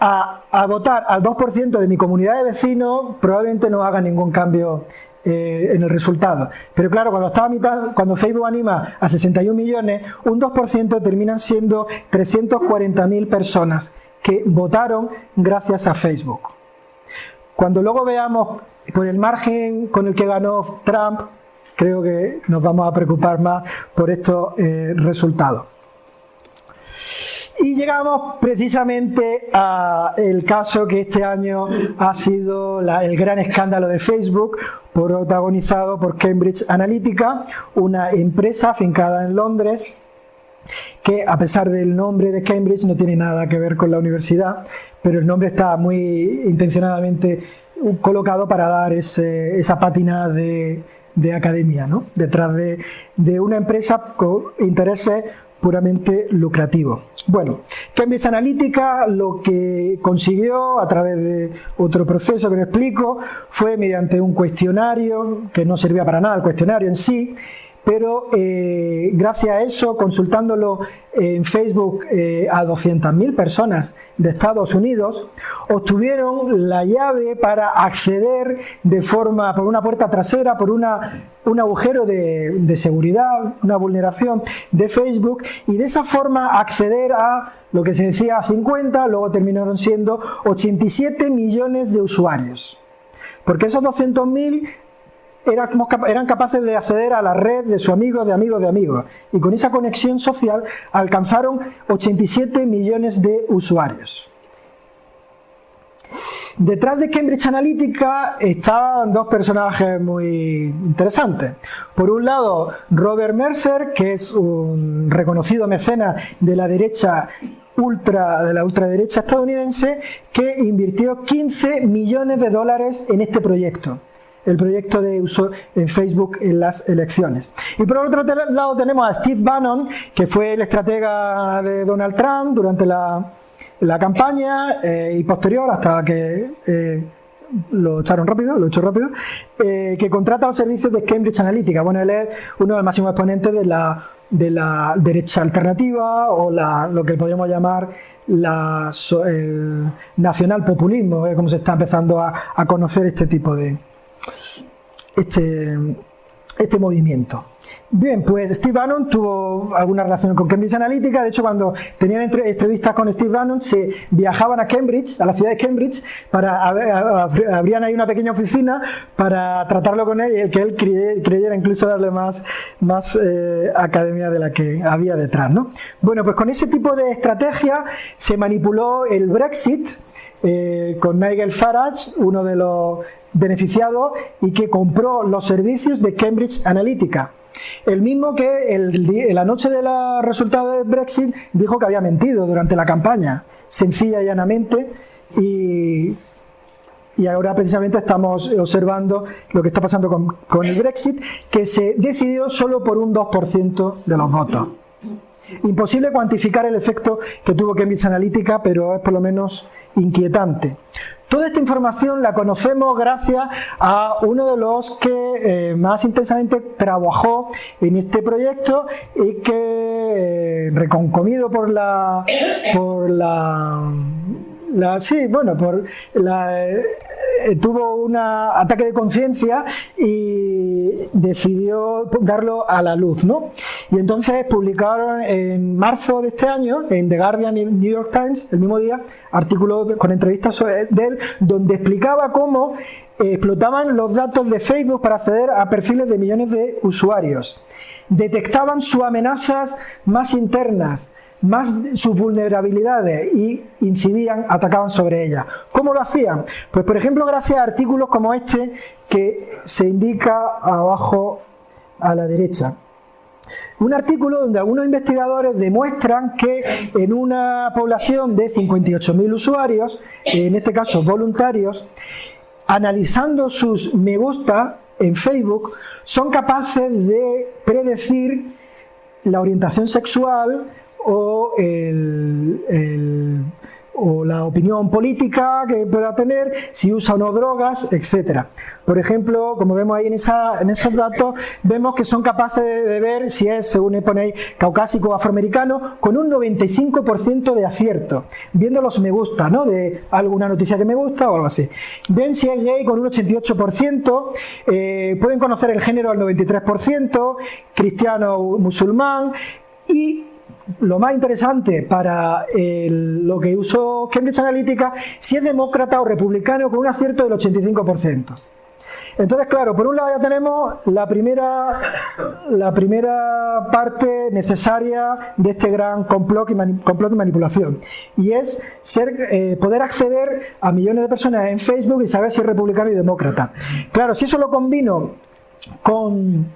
a, votar al 2% de mi comunidad de vecinos, probablemente no haga ningún cambio eh, en el resultado. Pero claro, cuando, estaba cuando Facebook anima a 61 millones, un 2% terminan siendo 340.000 personas que votaron gracias a Facebook. Cuando luego veamos por el margen con el que ganó Trump, creo que nos vamos a preocupar más por estos eh, resultados. Y llegamos precisamente al caso que este año ha sido el gran escándalo de Facebook, protagonizado por Cambridge Analytica, una empresa afincada en Londres que a pesar del nombre de Cambridge no tiene nada que ver con la universidad, pero el nombre está muy intencionadamente colocado para dar esa pátina de, academia, ¿no? detrás de, de una empresa con intereses puramente lucrativo. Bueno, Cambridge Analytica lo que consiguió a través de otro proceso que lo explico fue mediante un cuestionario que no servía para nada el cuestionario en sí, pero eh, gracias a eso, consultándolo en Facebook eh, a 200.000 personas de Estados Unidos, obtuvieron la llave para acceder de forma por una puerta trasera, por una, un agujero de, de seguridad, una vulneración de Facebook, y de esa forma acceder a lo que se decía 50, luego terminaron siendo 87 millones de usuarios. Porque esos 200.000 eran capaces de acceder a la red de su amigo, de amigos, de amigos. Y con esa conexión social alcanzaron 87 millones de usuarios. Detrás de Cambridge Analytica estaban dos personajes muy interesantes. Por un lado, Robert Mercer, que es un reconocido mecenas de la derecha ultra, de la ultraderecha estadounidense, que invirtió 15 millones de dólares en este proyecto el proyecto de uso en Facebook en las elecciones. Y por otro lado tenemos a Steve Bannon, que fue el estratega de Donald Trump durante la, campaña eh, y posterior hasta que eh, lo echaron rápido, lo echó rápido, eh, que contrata los servicios de Cambridge Analytica. Bueno, él es uno de los máximos exponentes de la, de la derecha alternativa o la, lo que podríamos llamar la, el nacional populismo, como se está empezando a, a conocer este tipo de, este, este movimiento. Bien, pues Steve Bannon tuvo alguna relación con Cambridge Analytica. De hecho, cuando tenían entrevistas con Steve Bannon, se viajaban a Cambridge, a la ciudad de Cambridge, para abrían ahí una pequeña oficina para tratarlo con él y que él creyera incluso darle más, más eh, academia de la que había detrás. ¿no? Bueno, pues con ese tipo de estrategia se manipuló el Brexit. Eh, con Nigel Farage, uno de los beneficiado y que compró los servicios de Cambridge Analytica. El mismo que el, la noche del resultado del Brexit dijo que había mentido durante la campaña, sencilla y llanamente, y, y ahora precisamente estamos observando lo que está pasando con, con el Brexit, que se decidió solo por un 2% de los votos. Imposible cuantificar el efecto que tuvo Cambridge Analytica, pero es por lo menos inquietante. Toda esta información la conocemos gracias a uno de los que eh, más intensamente trabajó en este proyecto y que, eh, reconcomido por la, por la sí, bueno, por la, eh, tuvo un ataque de conciencia y decidió darlo a la luz, ¿no? Y entonces publicaron en marzo de este año, en The Guardian y New York Times, el mismo día, artículo con entrevistas de él, donde explicaba cómo explotaban los datos de Facebook para acceder a perfiles de millones de usuarios. Detectaban sus amenazas más internas, más sus vulnerabilidades y incidían, atacaban sobre ellas. ¿Cómo lo hacían? Pues por ejemplo gracias a artículos como este que se indica abajo a la derecha. Un artículo donde algunos investigadores demuestran que en una población de 58.000 usuarios, en este caso voluntarios, analizando sus me gusta en Facebook, son capaces de predecir la orientación sexual, o, el, o la opinión política que pueda tener, si usa o no drogas, etc. Por ejemplo, como vemos ahí en esos datos, vemos que son capaces de, ver si es, según ponéis, caucásico o afroamericano, con un 95% de acierto, viendo los me gusta, ¿no? De alguna noticia que me gusta o algo así. Ven si es gay con un 88%, eh, pueden conocer el género al 93%, cristiano o musulmán, y lo más interesante para lo que usó Cambridge Analytica, si es demócrata o republicano con un acierto del 85%. Entonces, claro, por un lado ya tenemos la primera, la primera parte necesaria de este gran complot y, complot y manipulación, y es ser, eh, poder acceder a millones de personas en Facebook y saber si es republicano y demócrata. Claro, si eso lo combino con,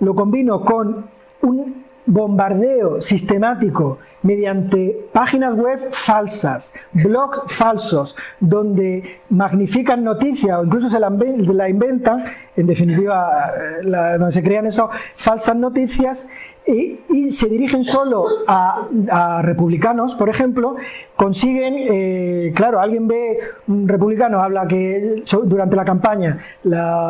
lo combino con un bombardeo sistemático mediante páginas web falsas, blogs falsos, donde magnifican noticias o incluso se la, inventan, en definitiva, eh, donde se crean esas falsas noticias, y, se dirigen solo a, republicanos, por ejemplo, consiguen, eh, claro, alguien ve, un republicano habla que durante la campaña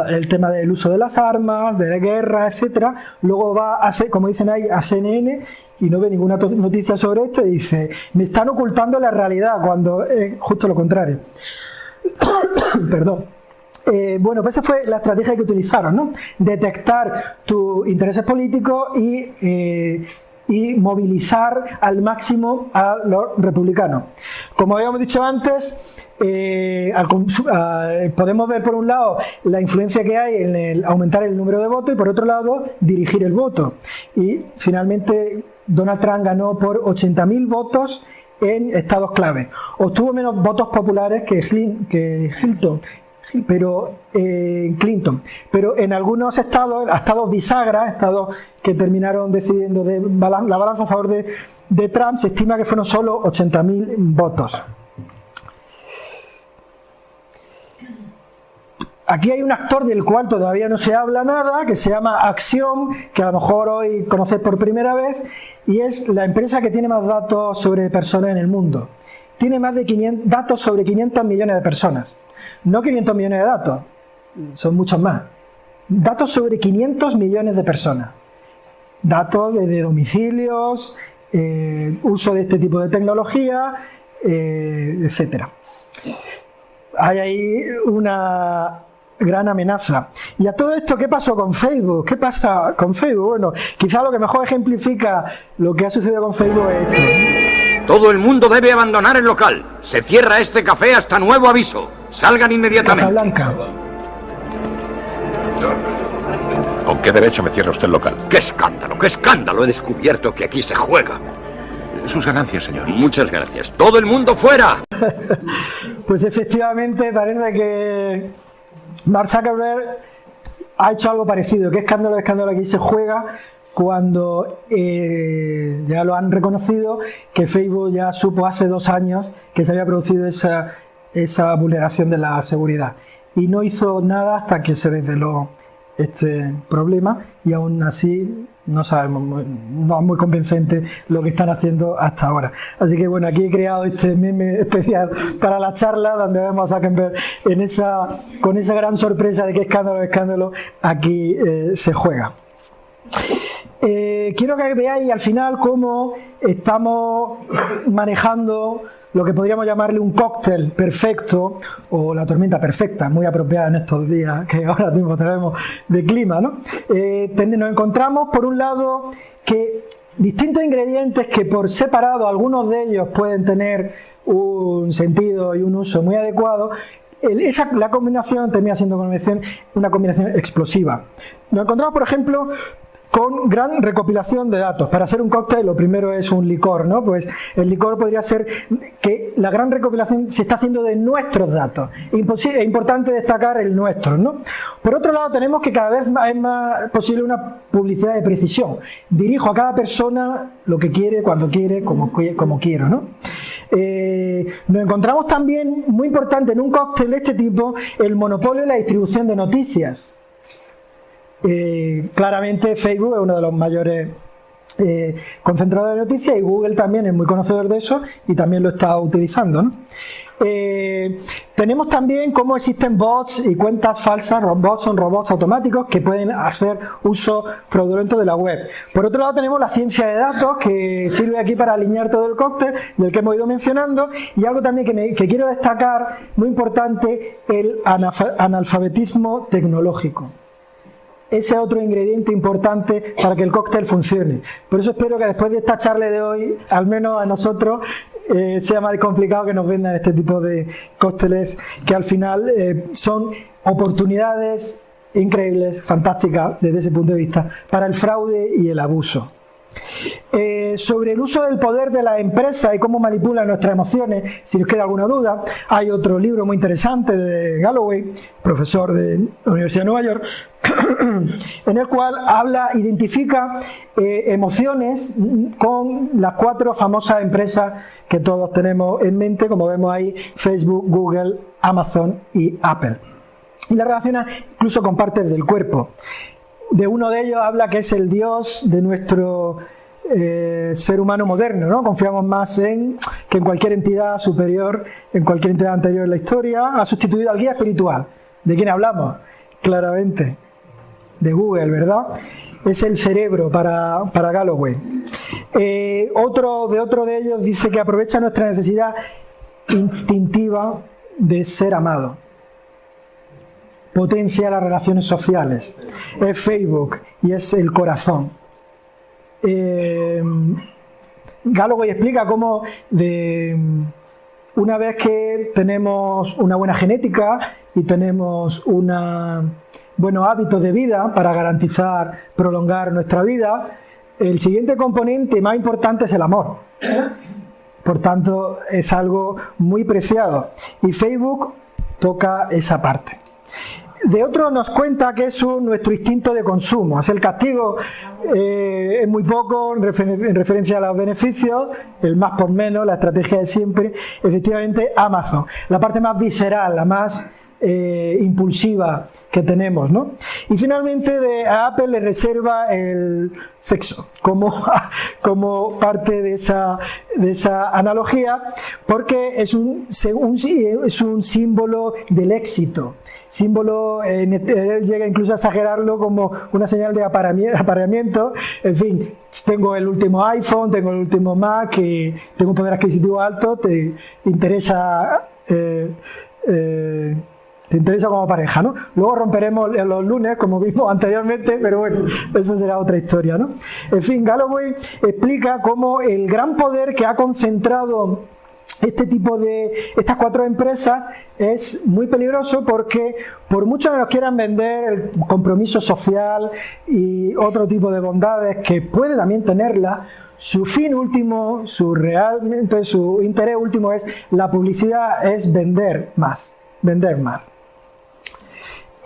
el tema del uso de las armas, de la guerra, etcétera, luego va a como dicen ahí, a CNN y no ve ninguna noticia sobre esto y dice, me están ocultando la realidad, cuando es justo lo contrario. Perdón. Eh, bueno, pues esa fue la estrategia que utilizaron, ¿no? Detectar tus intereses políticos y, eh, y movilizar al máximo a los republicanos. Como habíamos dicho antes, eh, podemos ver por un lado la influencia que hay en el aumentar el número de votos y por otro lado dirigir el voto. Y finalmente Donald Trump ganó por 80.000 votos en estados clave. Obtuvo menos votos populares que, Hilton pero eh, Clinton. Pero en algunos estados, estados bisagra, estados que terminaron decidiendo de la balanza a favor de, de Trump, se estima que fueron solo 80.000 votos. Aquí hay un actor del cual todavía no se habla nada, que se llama Axiom, que a lo mejor hoy conocéis por primera vez, y es la empresa que tiene más datos sobre personas en el mundo. Tiene más de 500, datos sobre 500 millones de personas. No 500 millones de datos, son muchos más. Datos sobre 500 millones de personas. Datos de, domicilios, eh, uso de este tipo de tecnología, eh, etc. Hay ahí una gran amenaza. Y a todo esto, ¿qué pasó con Facebook? ¿Qué pasa con Facebook? Bueno, quizá lo que mejor ejemplifica lo que ha sucedido con Facebook es esto. Todo el mundo debe abandonar el local. Se cierra este café hasta nuevo aviso. Salgan inmediatamente. Blanca. ¿Con qué derecho me cierra usted el local? ¡Qué escándalo! ¡Qué escándalo! He descubierto que aquí se juega. Sus ganancias, señor. Muchas gracias. ¡Todo el mundo fuera! pues efectivamente parece que Mark Zuckerberg ha hecho algo parecido. ¿Qué escándalo, escándalo aquí se juega? Cuando eh, ya lo han reconocido que Facebook ya supo hace dos años que se había producido esa esa vulneración de la seguridad. Y no hizo nada hasta que se desveló este problema y aún así no sabemos, no es muy convincente lo que están haciendo hasta ahora. Así que bueno, aquí he creado este meme especial para la charla donde vemos a Zuckerberg en esa, con esa gran sorpresa de que escándalo, escándalo, aquí eh, se juega. Eh, quiero que veáis al final cómo estamos manejando lo que podríamos llamarle un cóctel perfecto o la tormenta perfecta, muy apropiada en estos días que ahora mismo tenemos de clima. ¿no? Eh, nos encontramos, por un lado, que distintos ingredientes que por separado, algunos de ellos pueden tener un sentido y un uso muy adecuado, esa, la combinación termina siendo una combinación explosiva. Nos encontramos, por ejemplo, con gran recopilación de datos. Para hacer un cóctel lo primero es un licor, ¿no? Pues el licor podría ser que la gran recopilación se está haciendo de nuestros datos. Es importante destacar el nuestro, ¿no? Por otro lado tenemos que cada vez es más posible una publicidad de precisión. Dirijo a cada persona lo que quiere, cuando quiere, como, quiero, ¿no? Eh, nos encontramos también, muy importante en un cóctel de este tipo, el monopolio de la distribución de noticias. Eh, claramente Facebook es uno de los mayores eh, concentrador de noticias y Google también es muy conocedor de eso y también lo está utilizando. Eh, tenemos también cómo existen bots y cuentas falsas, bots son robots automáticos que pueden hacer uso fraudulento de la web. Por otro lado tenemos la ciencia de datos que sirve aquí para alinear todo el cóctel del que hemos ido mencionando y algo también que, que quiero destacar, muy importante, el analfabetismo tecnológico ese otro ingrediente importante para que el cóctel funcione. Por eso espero que después de esta charla de hoy, al menos a nosotros, eh, sea más complicado que nos vendan este tipo de cócteles que al final eh, son oportunidades increíbles, fantásticas desde ese punto de vista, para el fraude y el abuso. Eh, sobre el uso del poder de la empresa y cómo manipula nuestras emociones, si os queda alguna duda, hay otro libro muy interesante de Galloway, profesor de la Universidad de Nueva York, en el cual habla, identifica eh, emociones con las cuatro famosas empresas que todos tenemos en mente, como vemos ahí, Facebook, Google, Amazon y Apple. Y la relaciona incluso con partes del cuerpo. De uno de ellos habla que es el dios de nuestro eh, ser humano moderno, ¿no? Confiamos más en que en cualquier entidad superior, en cualquier entidad anterior en la historia, ha sustituido al guía espiritual. ¿De quién hablamos? Claramente de Google, ¿verdad? Es el cerebro para, para Galloway. Eh, otro, de otro de ellos dice que aprovecha nuestra necesidad instintiva de ser amado. Potencia las relaciones sociales. Es Facebook y es el corazón. Eh, explica cómo de, una vez que tenemos una buena genética y tenemos una buenos hábitos de vida para garantizar prolongar nuestra vida, el siguiente componente más importante es el amor. Por tanto, es algo muy preciado. Y Facebook toca esa parte. De otro nos cuenta que es nuestro instinto de consumo. Es el castigo eh, es muy poco en, referencia a los beneficios, el más por menos, la estrategia de siempre. Efectivamente, Amazon. La parte más visceral, la más eh, impulsiva que tenemos. ¿no? Y finalmente de, a Apple le reserva el sexo como, como parte de esa, de esa analogía porque es un, es un símbolo del éxito símbolo, él llega incluso a exagerarlo como una señal de apareamiento. En fin, tengo el último iPhone, tengo el último Mac, y tengo un poder adquisitivo alto, te interesa eh, eh, te interesa como pareja, ¿no? Luego romperemos los lunes, como vimos anteriormente, pero bueno, esa será otra historia, ¿no? En fin, Galloway explica cómo el gran poder que ha concentrado este tipo de estas cuatro empresas es muy peligroso porque por mucho que nos quieran vender el compromiso social y otro tipo de bondades que puede también tenerla, su fin último, su realmente su interés último es la publicidad es vender más, vender más.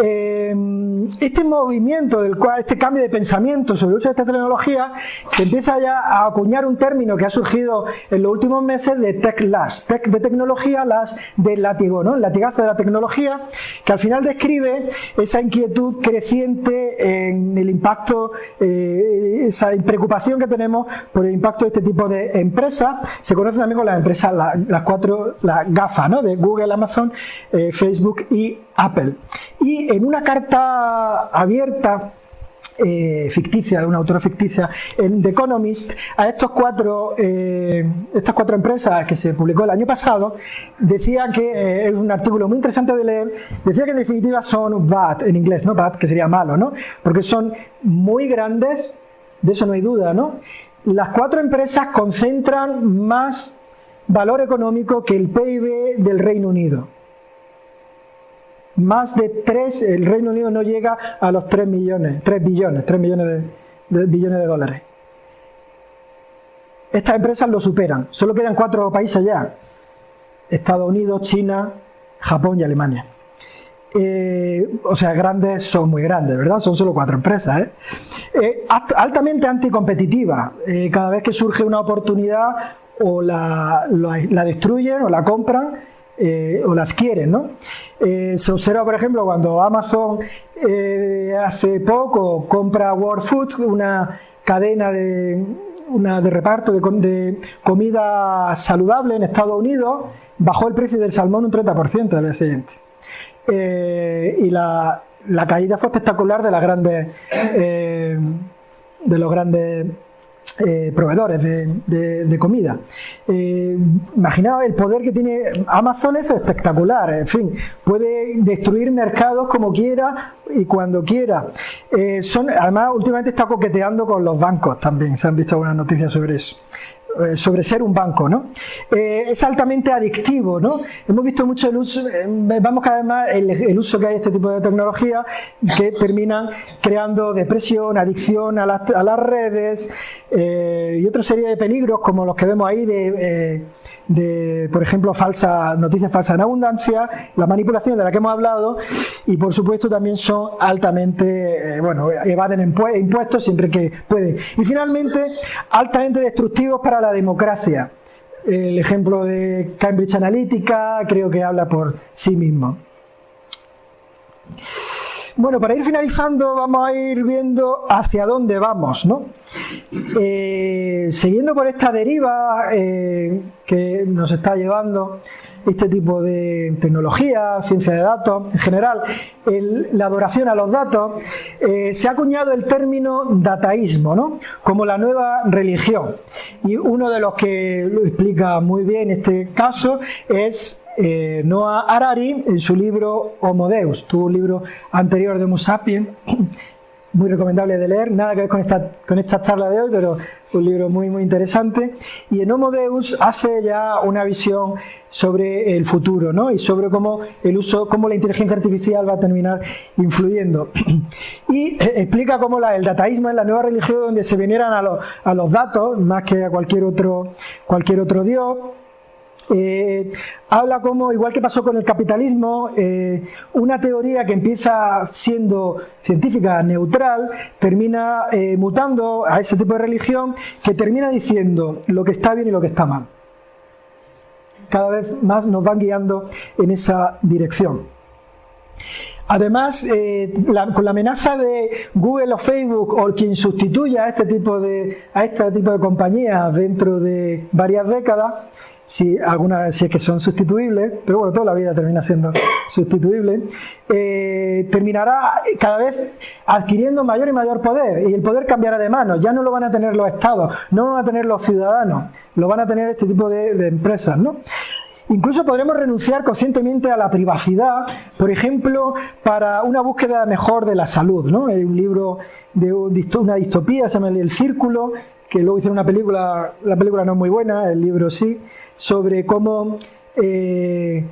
Em, este movimiento, del cual, este cambio de pensamiento sobre el uso de esta tecnología, se empieza ya a acuñar un término que ha surgido en los últimos meses de tech las, tech de tecnología, las de látigo, ¿no? el latigazo de la tecnología, que al final describe esa inquietud creciente en el impacto, eh, esa preocupación que tenemos por el impacto de este tipo de empresas. Se conoce también con las empresas, las cuatro, las GAFA, ¿no? de Google, Amazon, eh, Facebook y Apple. Y en una carta abierta eh, ficticia, de una autora ficticia, en The Economist, a estos cuatro, eh, estas cuatro empresas que se publicó el año pasado, decía que, eh, es un artículo muy interesante de leer, decía que en definitiva son bad, en inglés, ¿no? Bad, que sería malo, ¿no? Porque son muy grandes, de eso no hay duda, ¿no? Las cuatro empresas concentran más valor económico que el PIB del Reino Unido más de 3, el Reino Unido no llega a los 3 millones, 3 billones, 3 millones de, billones de dólares. Estas empresas lo superan, solo quedan cuatro países ya, Estados Unidos, China, Japón y Alemania. Eh, o sea, grandes son muy grandes, ¿verdad? Son solo cuatro empresas. ¿eh? Eh, altamente anticompetitiva. cada vez que surge una oportunidad o la, la destruyen o la compran eh, o la adquieren. ¿no? Eh, se observa, por ejemplo, cuando Amazon eh, hace poco compra World Food, una cadena de, una de reparto de, de comida saludable en Estados Unidos, bajó el precio del salmón un 30% al día siguiente. Y la, la, caída fue espectacular de las grandes de los grandes eh, proveedores de, de, comida. Eh, imaginaos el poder que tiene Amazon es espectacular, en fin, puede destruir mercados como quiera y cuando quiera. Eh, son, además, últimamente está coqueteando con los bancos también, se han visto algunas noticias sobre eso. Eh, sobre ser un banco, ¿no? Eh, es altamente adictivo, ¿no? Hemos visto mucho el uso, eh, vamos cada vez más el, uso que hay de este tipo de tecnología que terminan creando depresión, adicción a las, a las redes y otra serie de peligros como los que vemos ahí de de, por ejemplo, falsa, noticias falsas en abundancia, la manipulación de la que hemos hablado y, por supuesto, también son altamente, eh, bueno, evaden impuestos siempre que pueden. Y, finalmente, altamente destructivos para la democracia. El ejemplo de Cambridge Analytica creo que habla por sí mismo. Bueno, para ir finalizando vamos a ir viendo hacia dónde vamos, ¿no? Eh, siguiendo por esta deriva eh, que nos está llevando este tipo de tecnología, ciencia de datos, en general, la adoración a los datos, eh, se ha acuñado el término dataísmo, ¿no? Como la nueva religión. Y uno de los que lo explica muy bien este caso es eh, Noah Harari en su libro Homo Deus, tu libro anterior de Homo sapiens, muy recomendable de leer, nada que ver con esta, con esta charla de hoy, pero un libro muy muy interesante. Y en Homo Deus hace ya una visión sobre el futuro, ¿no? Y sobre cómo el uso, cómo la inteligencia artificial va a terminar influyendo. Y eh, explica cómo la, el dataísmo es la nueva religión donde se veneran a, los, a los datos más que a cualquier otro, cualquier otro dios eh, habla como, igual que pasó con el capitalismo, eh, una teoría que empieza siendo científica neutral, termina eh, mutando a ese tipo de religión que termina diciendo lo que está bien y lo que está mal. Cada vez más nos van guiando en esa dirección. Además, con la amenaza de Google o Facebook o quien sustituya a este tipo de, a este tipo de compañías dentro de varias décadas, si algunas si es que son sustituibles, pero bueno, toda la vida termina siendo sustituible, eh, terminará cada vez adquiriendo mayor y mayor poder y el poder cambiará de manos, ya no lo van a tener los estados, no lo van a tener los ciudadanos, lo van a tener este tipo de, empresas, ¿no? Incluso podremos renunciar conscientemente a la privacidad, por ejemplo, para una búsqueda mejor de la salud. ¿no? Hay un libro de una distopía, se llama El Círculo, que luego hicieron una película, la película no es muy buena, el libro sí, sobre cómo eh,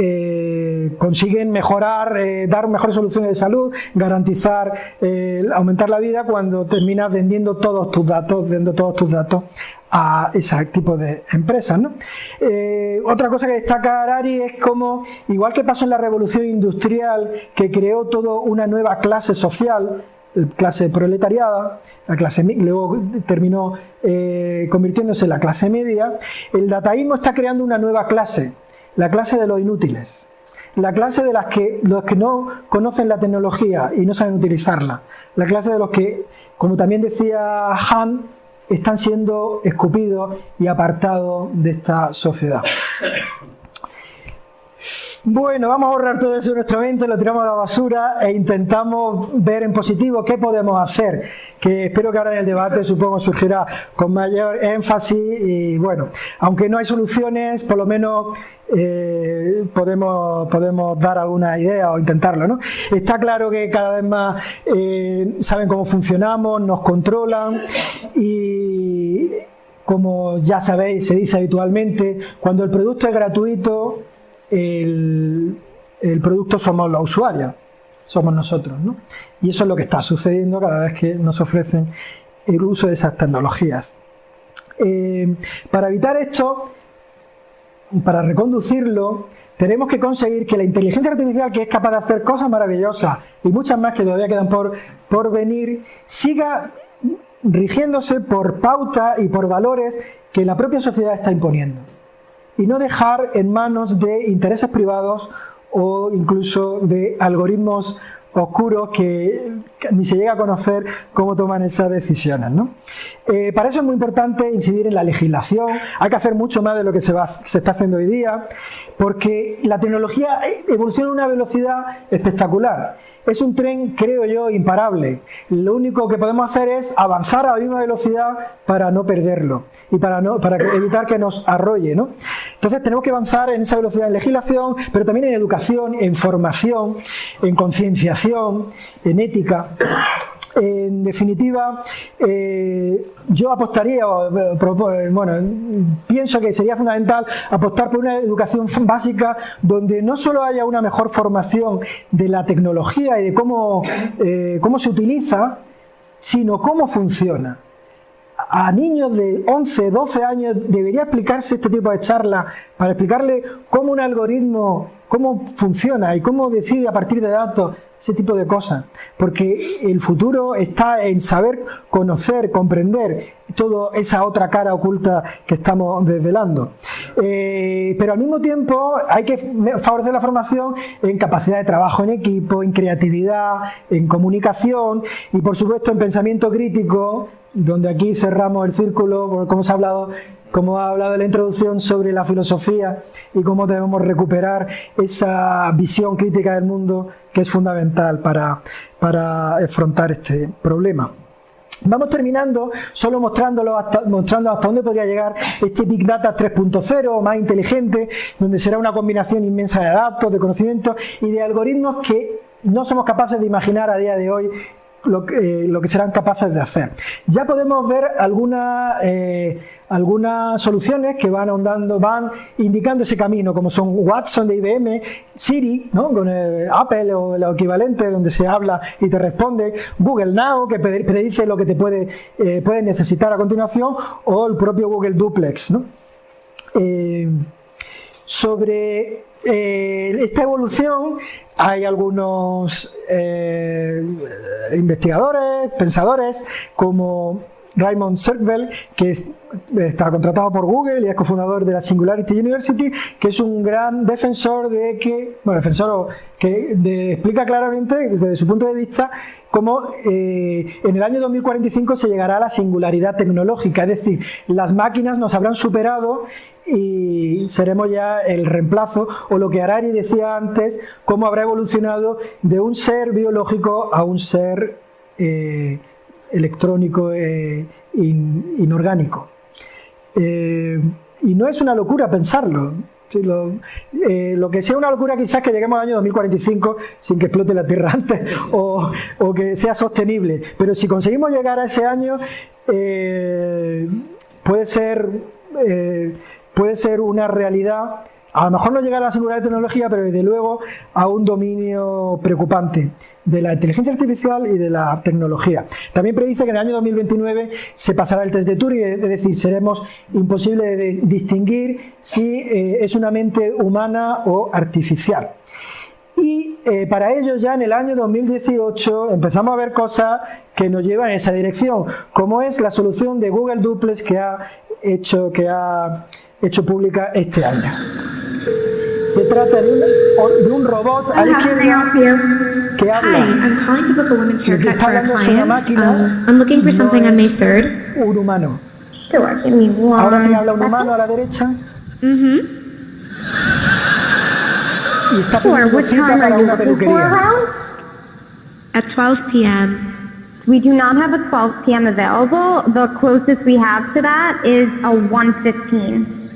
eh, consiguen mejorar, eh, dar mejores soluciones de salud, garantizar, aumentar la vida cuando terminas vendiendo todos tus datos, vendiendo todos tus datos a ese tipo de empresas. otra cosa que destaca Arari es como, igual que pasó en la revolución industrial, que creó toda una nueva clase social, clase proletariada, la clase luego terminó eh, convirtiéndose en la clase media, el dataísmo está creando una nueva clase, la clase de los inútiles, la clase de las que, los que no conocen la tecnología y no saben utilizarla, la clase de los que, como también decía Han, están siendo escupidos y apartados de esta sociedad. Bueno, vamos a ahorrar todo eso en nuestra mente, lo tiramos a la basura e intentamos ver en positivo qué podemos hacer, que espero que ahora en el debate supongo surgirá con mayor énfasis y bueno, aunque no hay soluciones, por lo menos eh, podemos, podemos dar alguna idea o intentarlo. ¿no? Está claro que cada vez más eh, saben cómo funcionamos, nos controlan y como ya sabéis, se dice habitualmente, cuando el producto es gratuito, el, producto somos los usuarios, somos nosotros. ¿no? Y eso es lo que está sucediendo cada vez que nos ofrecen el uso de esas tecnologías. Eh, para evitar esto, para reconducirlo, tenemos que conseguir que la inteligencia artificial, que es capaz de hacer cosas maravillosas y muchas más que todavía quedan por, por venir, siga rigiéndose por pautas y por valores que la propia sociedad está imponiendo y no dejar en manos de intereses privados o incluso de algoritmos oscuros que, ni se llega a conocer cómo toman esas decisiones. ¿no? Eh, para eso es muy importante incidir en la legislación, hay que hacer mucho más de lo que se, va, se está haciendo hoy día, porque la tecnología evoluciona a una velocidad espectacular es un tren, creo yo, imparable. Lo único que podemos hacer es avanzar a la misma velocidad para no perderlo y para, no, para evitar que nos arrolle. ¿no? Entonces tenemos que avanzar en esa velocidad en legislación, pero también en educación, en formación, en concienciación, en ética. En definitiva, eh, yo apostaría, eh, bueno, pienso que sería fundamental apostar por una educación básica donde no solo haya una mejor formación de la tecnología y de cómo, eh, cómo se utiliza, sino cómo funciona. A niños de 11, 12 años debería explicarse este tipo de charlas para explicarle cómo un algoritmo, cómo funciona y cómo decide a partir de datos ese tipo de cosas. Porque el futuro está en saber conocer, comprender toda esa otra cara oculta que estamos desvelando. Eh, pero al mismo tiempo hay que favorecer la formación en capacidad de trabajo en equipo, en creatividad, en comunicación y por supuesto en pensamiento crítico donde aquí cerramos el círculo, como se ha hablado, como ha hablado en la introducción sobre la filosofía y cómo debemos recuperar esa visión crítica del mundo que es fundamental para, para afrontar este problema. Vamos terminando solo mostrándolo hasta, mostrando hasta dónde podría llegar este Big Data 3.0 más inteligente, donde será una combinación inmensa de datos, de conocimientos y de algoritmos que no somos capaces de imaginar a día de hoy lo que, eh, lo que serán capaces de hacer. Ya podemos ver algunas, eh, algunas soluciones que van ahondando, van indicando ese camino, como son Watson de IBM, Siri, ¿no? con Apple o el equivalente, donde se habla y te responde, Google Now, que predice lo que te puede, eh, puedes necesitar a continuación, o el propio Google Duplex. ¿no? sobre esta evolución hay algunos eh, investigadores, pensadores, como Raymond Zergbel, que está contratado por Google y es cofundador de la Singularity University, que es un gran defensor de que, bueno, defensor que explica claramente desde su punto de vista cómo eh, en el año 2045 se llegará a la singularidad tecnológica, es decir, las máquinas nos habrán superado y seremos ya el reemplazo, o lo que Harari decía antes, cómo habrá evolucionado de un ser biológico a un ser eh, electrónico e inorgánico. Eh, y no es una locura pensarlo. Lo, que sea una locura quizás que lleguemos al año 2045 sin que explote la Tierra antes o que sea sostenible. Pero si conseguimos llegar a ese año, puede ser puede ser una realidad, a lo mejor no llegar a la seguridad de tecnología, pero desde luego a un dominio preocupante de la inteligencia artificial y de la tecnología. También predice que en el año 2029 se pasará el test de Turing, es decir, seremos imposible de distinguir si eh, es una mente humana o artificial. Y eh, para ello ya en el año 2018 empezamos a ver cosas que nos llevan en esa dirección, como es la solución de Google Duplex que ha hecho, que ha hecho pública este año. Se trata de un, de un robot a la izquierda que habla. Lo que está hablando es una máquina, Um, I'm looking for something on May 3rd. un humano. Sure, give me one. Ahora sí habla un humano a la derecha Mm-hmm. y está Sure, pidiendo what cita time para are you una looking for peluquería. around? At 12 p.m. We do not have a 12 p.m. available. The closest we have to that is a 1.15.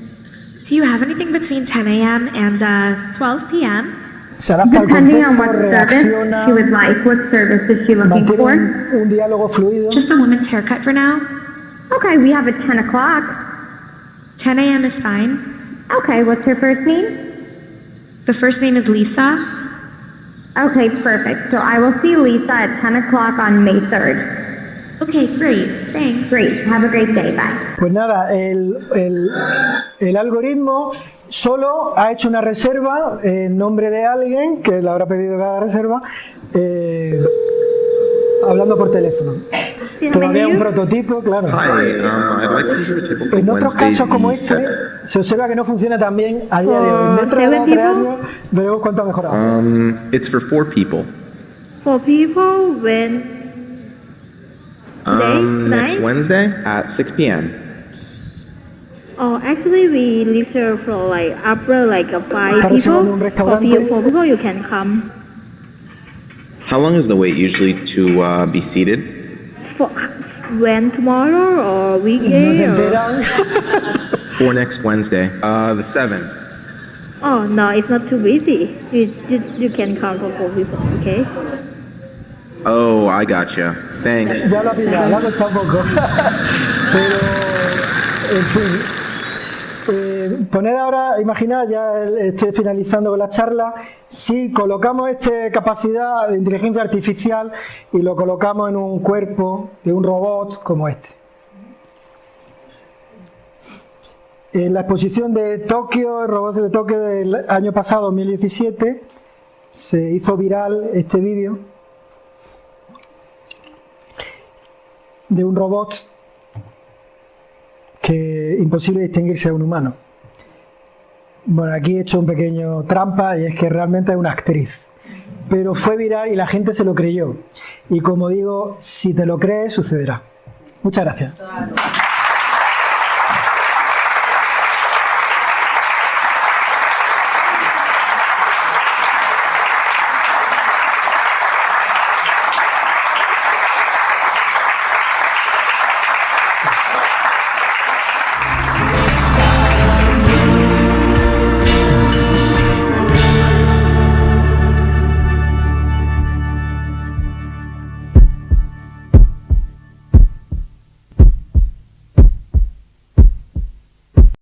Do you have anything between 10 a.m. and uh, 12 p.m.? Se adapta al Depending on what service she would like. What service is she looking for? un, un diálogo fluido. Just a woman's haircut for now. Okay, we have a 10 o'clock. 10 a.m. is fine. Okay, what's her first name? The first name is Lisa. Okay, perfect. So I will see Lisa at 10 o'clock on May 3rd. Okay, great. Thanks. Great. Have a great day. Bye. Pues nada, el, el- el algoritmo solo ha hecho una reserva en nombre de alguien que le habrá pedido haga reserva, eh, hablando por teléfono. Todavía un prototipo, claro. Hi, um, I'd like to reserve a table for En otros casos como este, 7th. se observa que no funciona tan bien a día de hoy. Oh, Dentro de ¿seven dos o tres años veremos cuánto ha mejorado. Um, it's for four people. For people when Um, Today? next Tonight? Wednesday at 6 p.m. Oh, actually we reserve for like after like a five Está reservando un people. For, restaurante. few, for people you can come. How long is the wait usually to uh, be seated? For when tomorrow or No weekday or? For next Wednesday, uh, the 7th. Oh no, it's not too busy. You you, you can come for four people, okay? Oh, I gotcha. Thanks. Ya lo ha pillado, le ha costado un poco. Pero, en fin. Eh, poner ahora, imaginar, ya estoy finalizando con la charla, si colocamos esta capacidad de inteligencia artificial y lo colocamos en un cuerpo de un robot como este. En la exposición de Tokio, el robot de Tokio del año pasado, 2017, se hizo viral este vídeo de un robot que imposible distinguirse de un humano. Bueno, aquí he hecho un pequeño trampa y es que realmente es una actriz. Pero fue viral y la gente se lo creyó. Y como digo, si te lo crees, sucederá. Muchas gracias.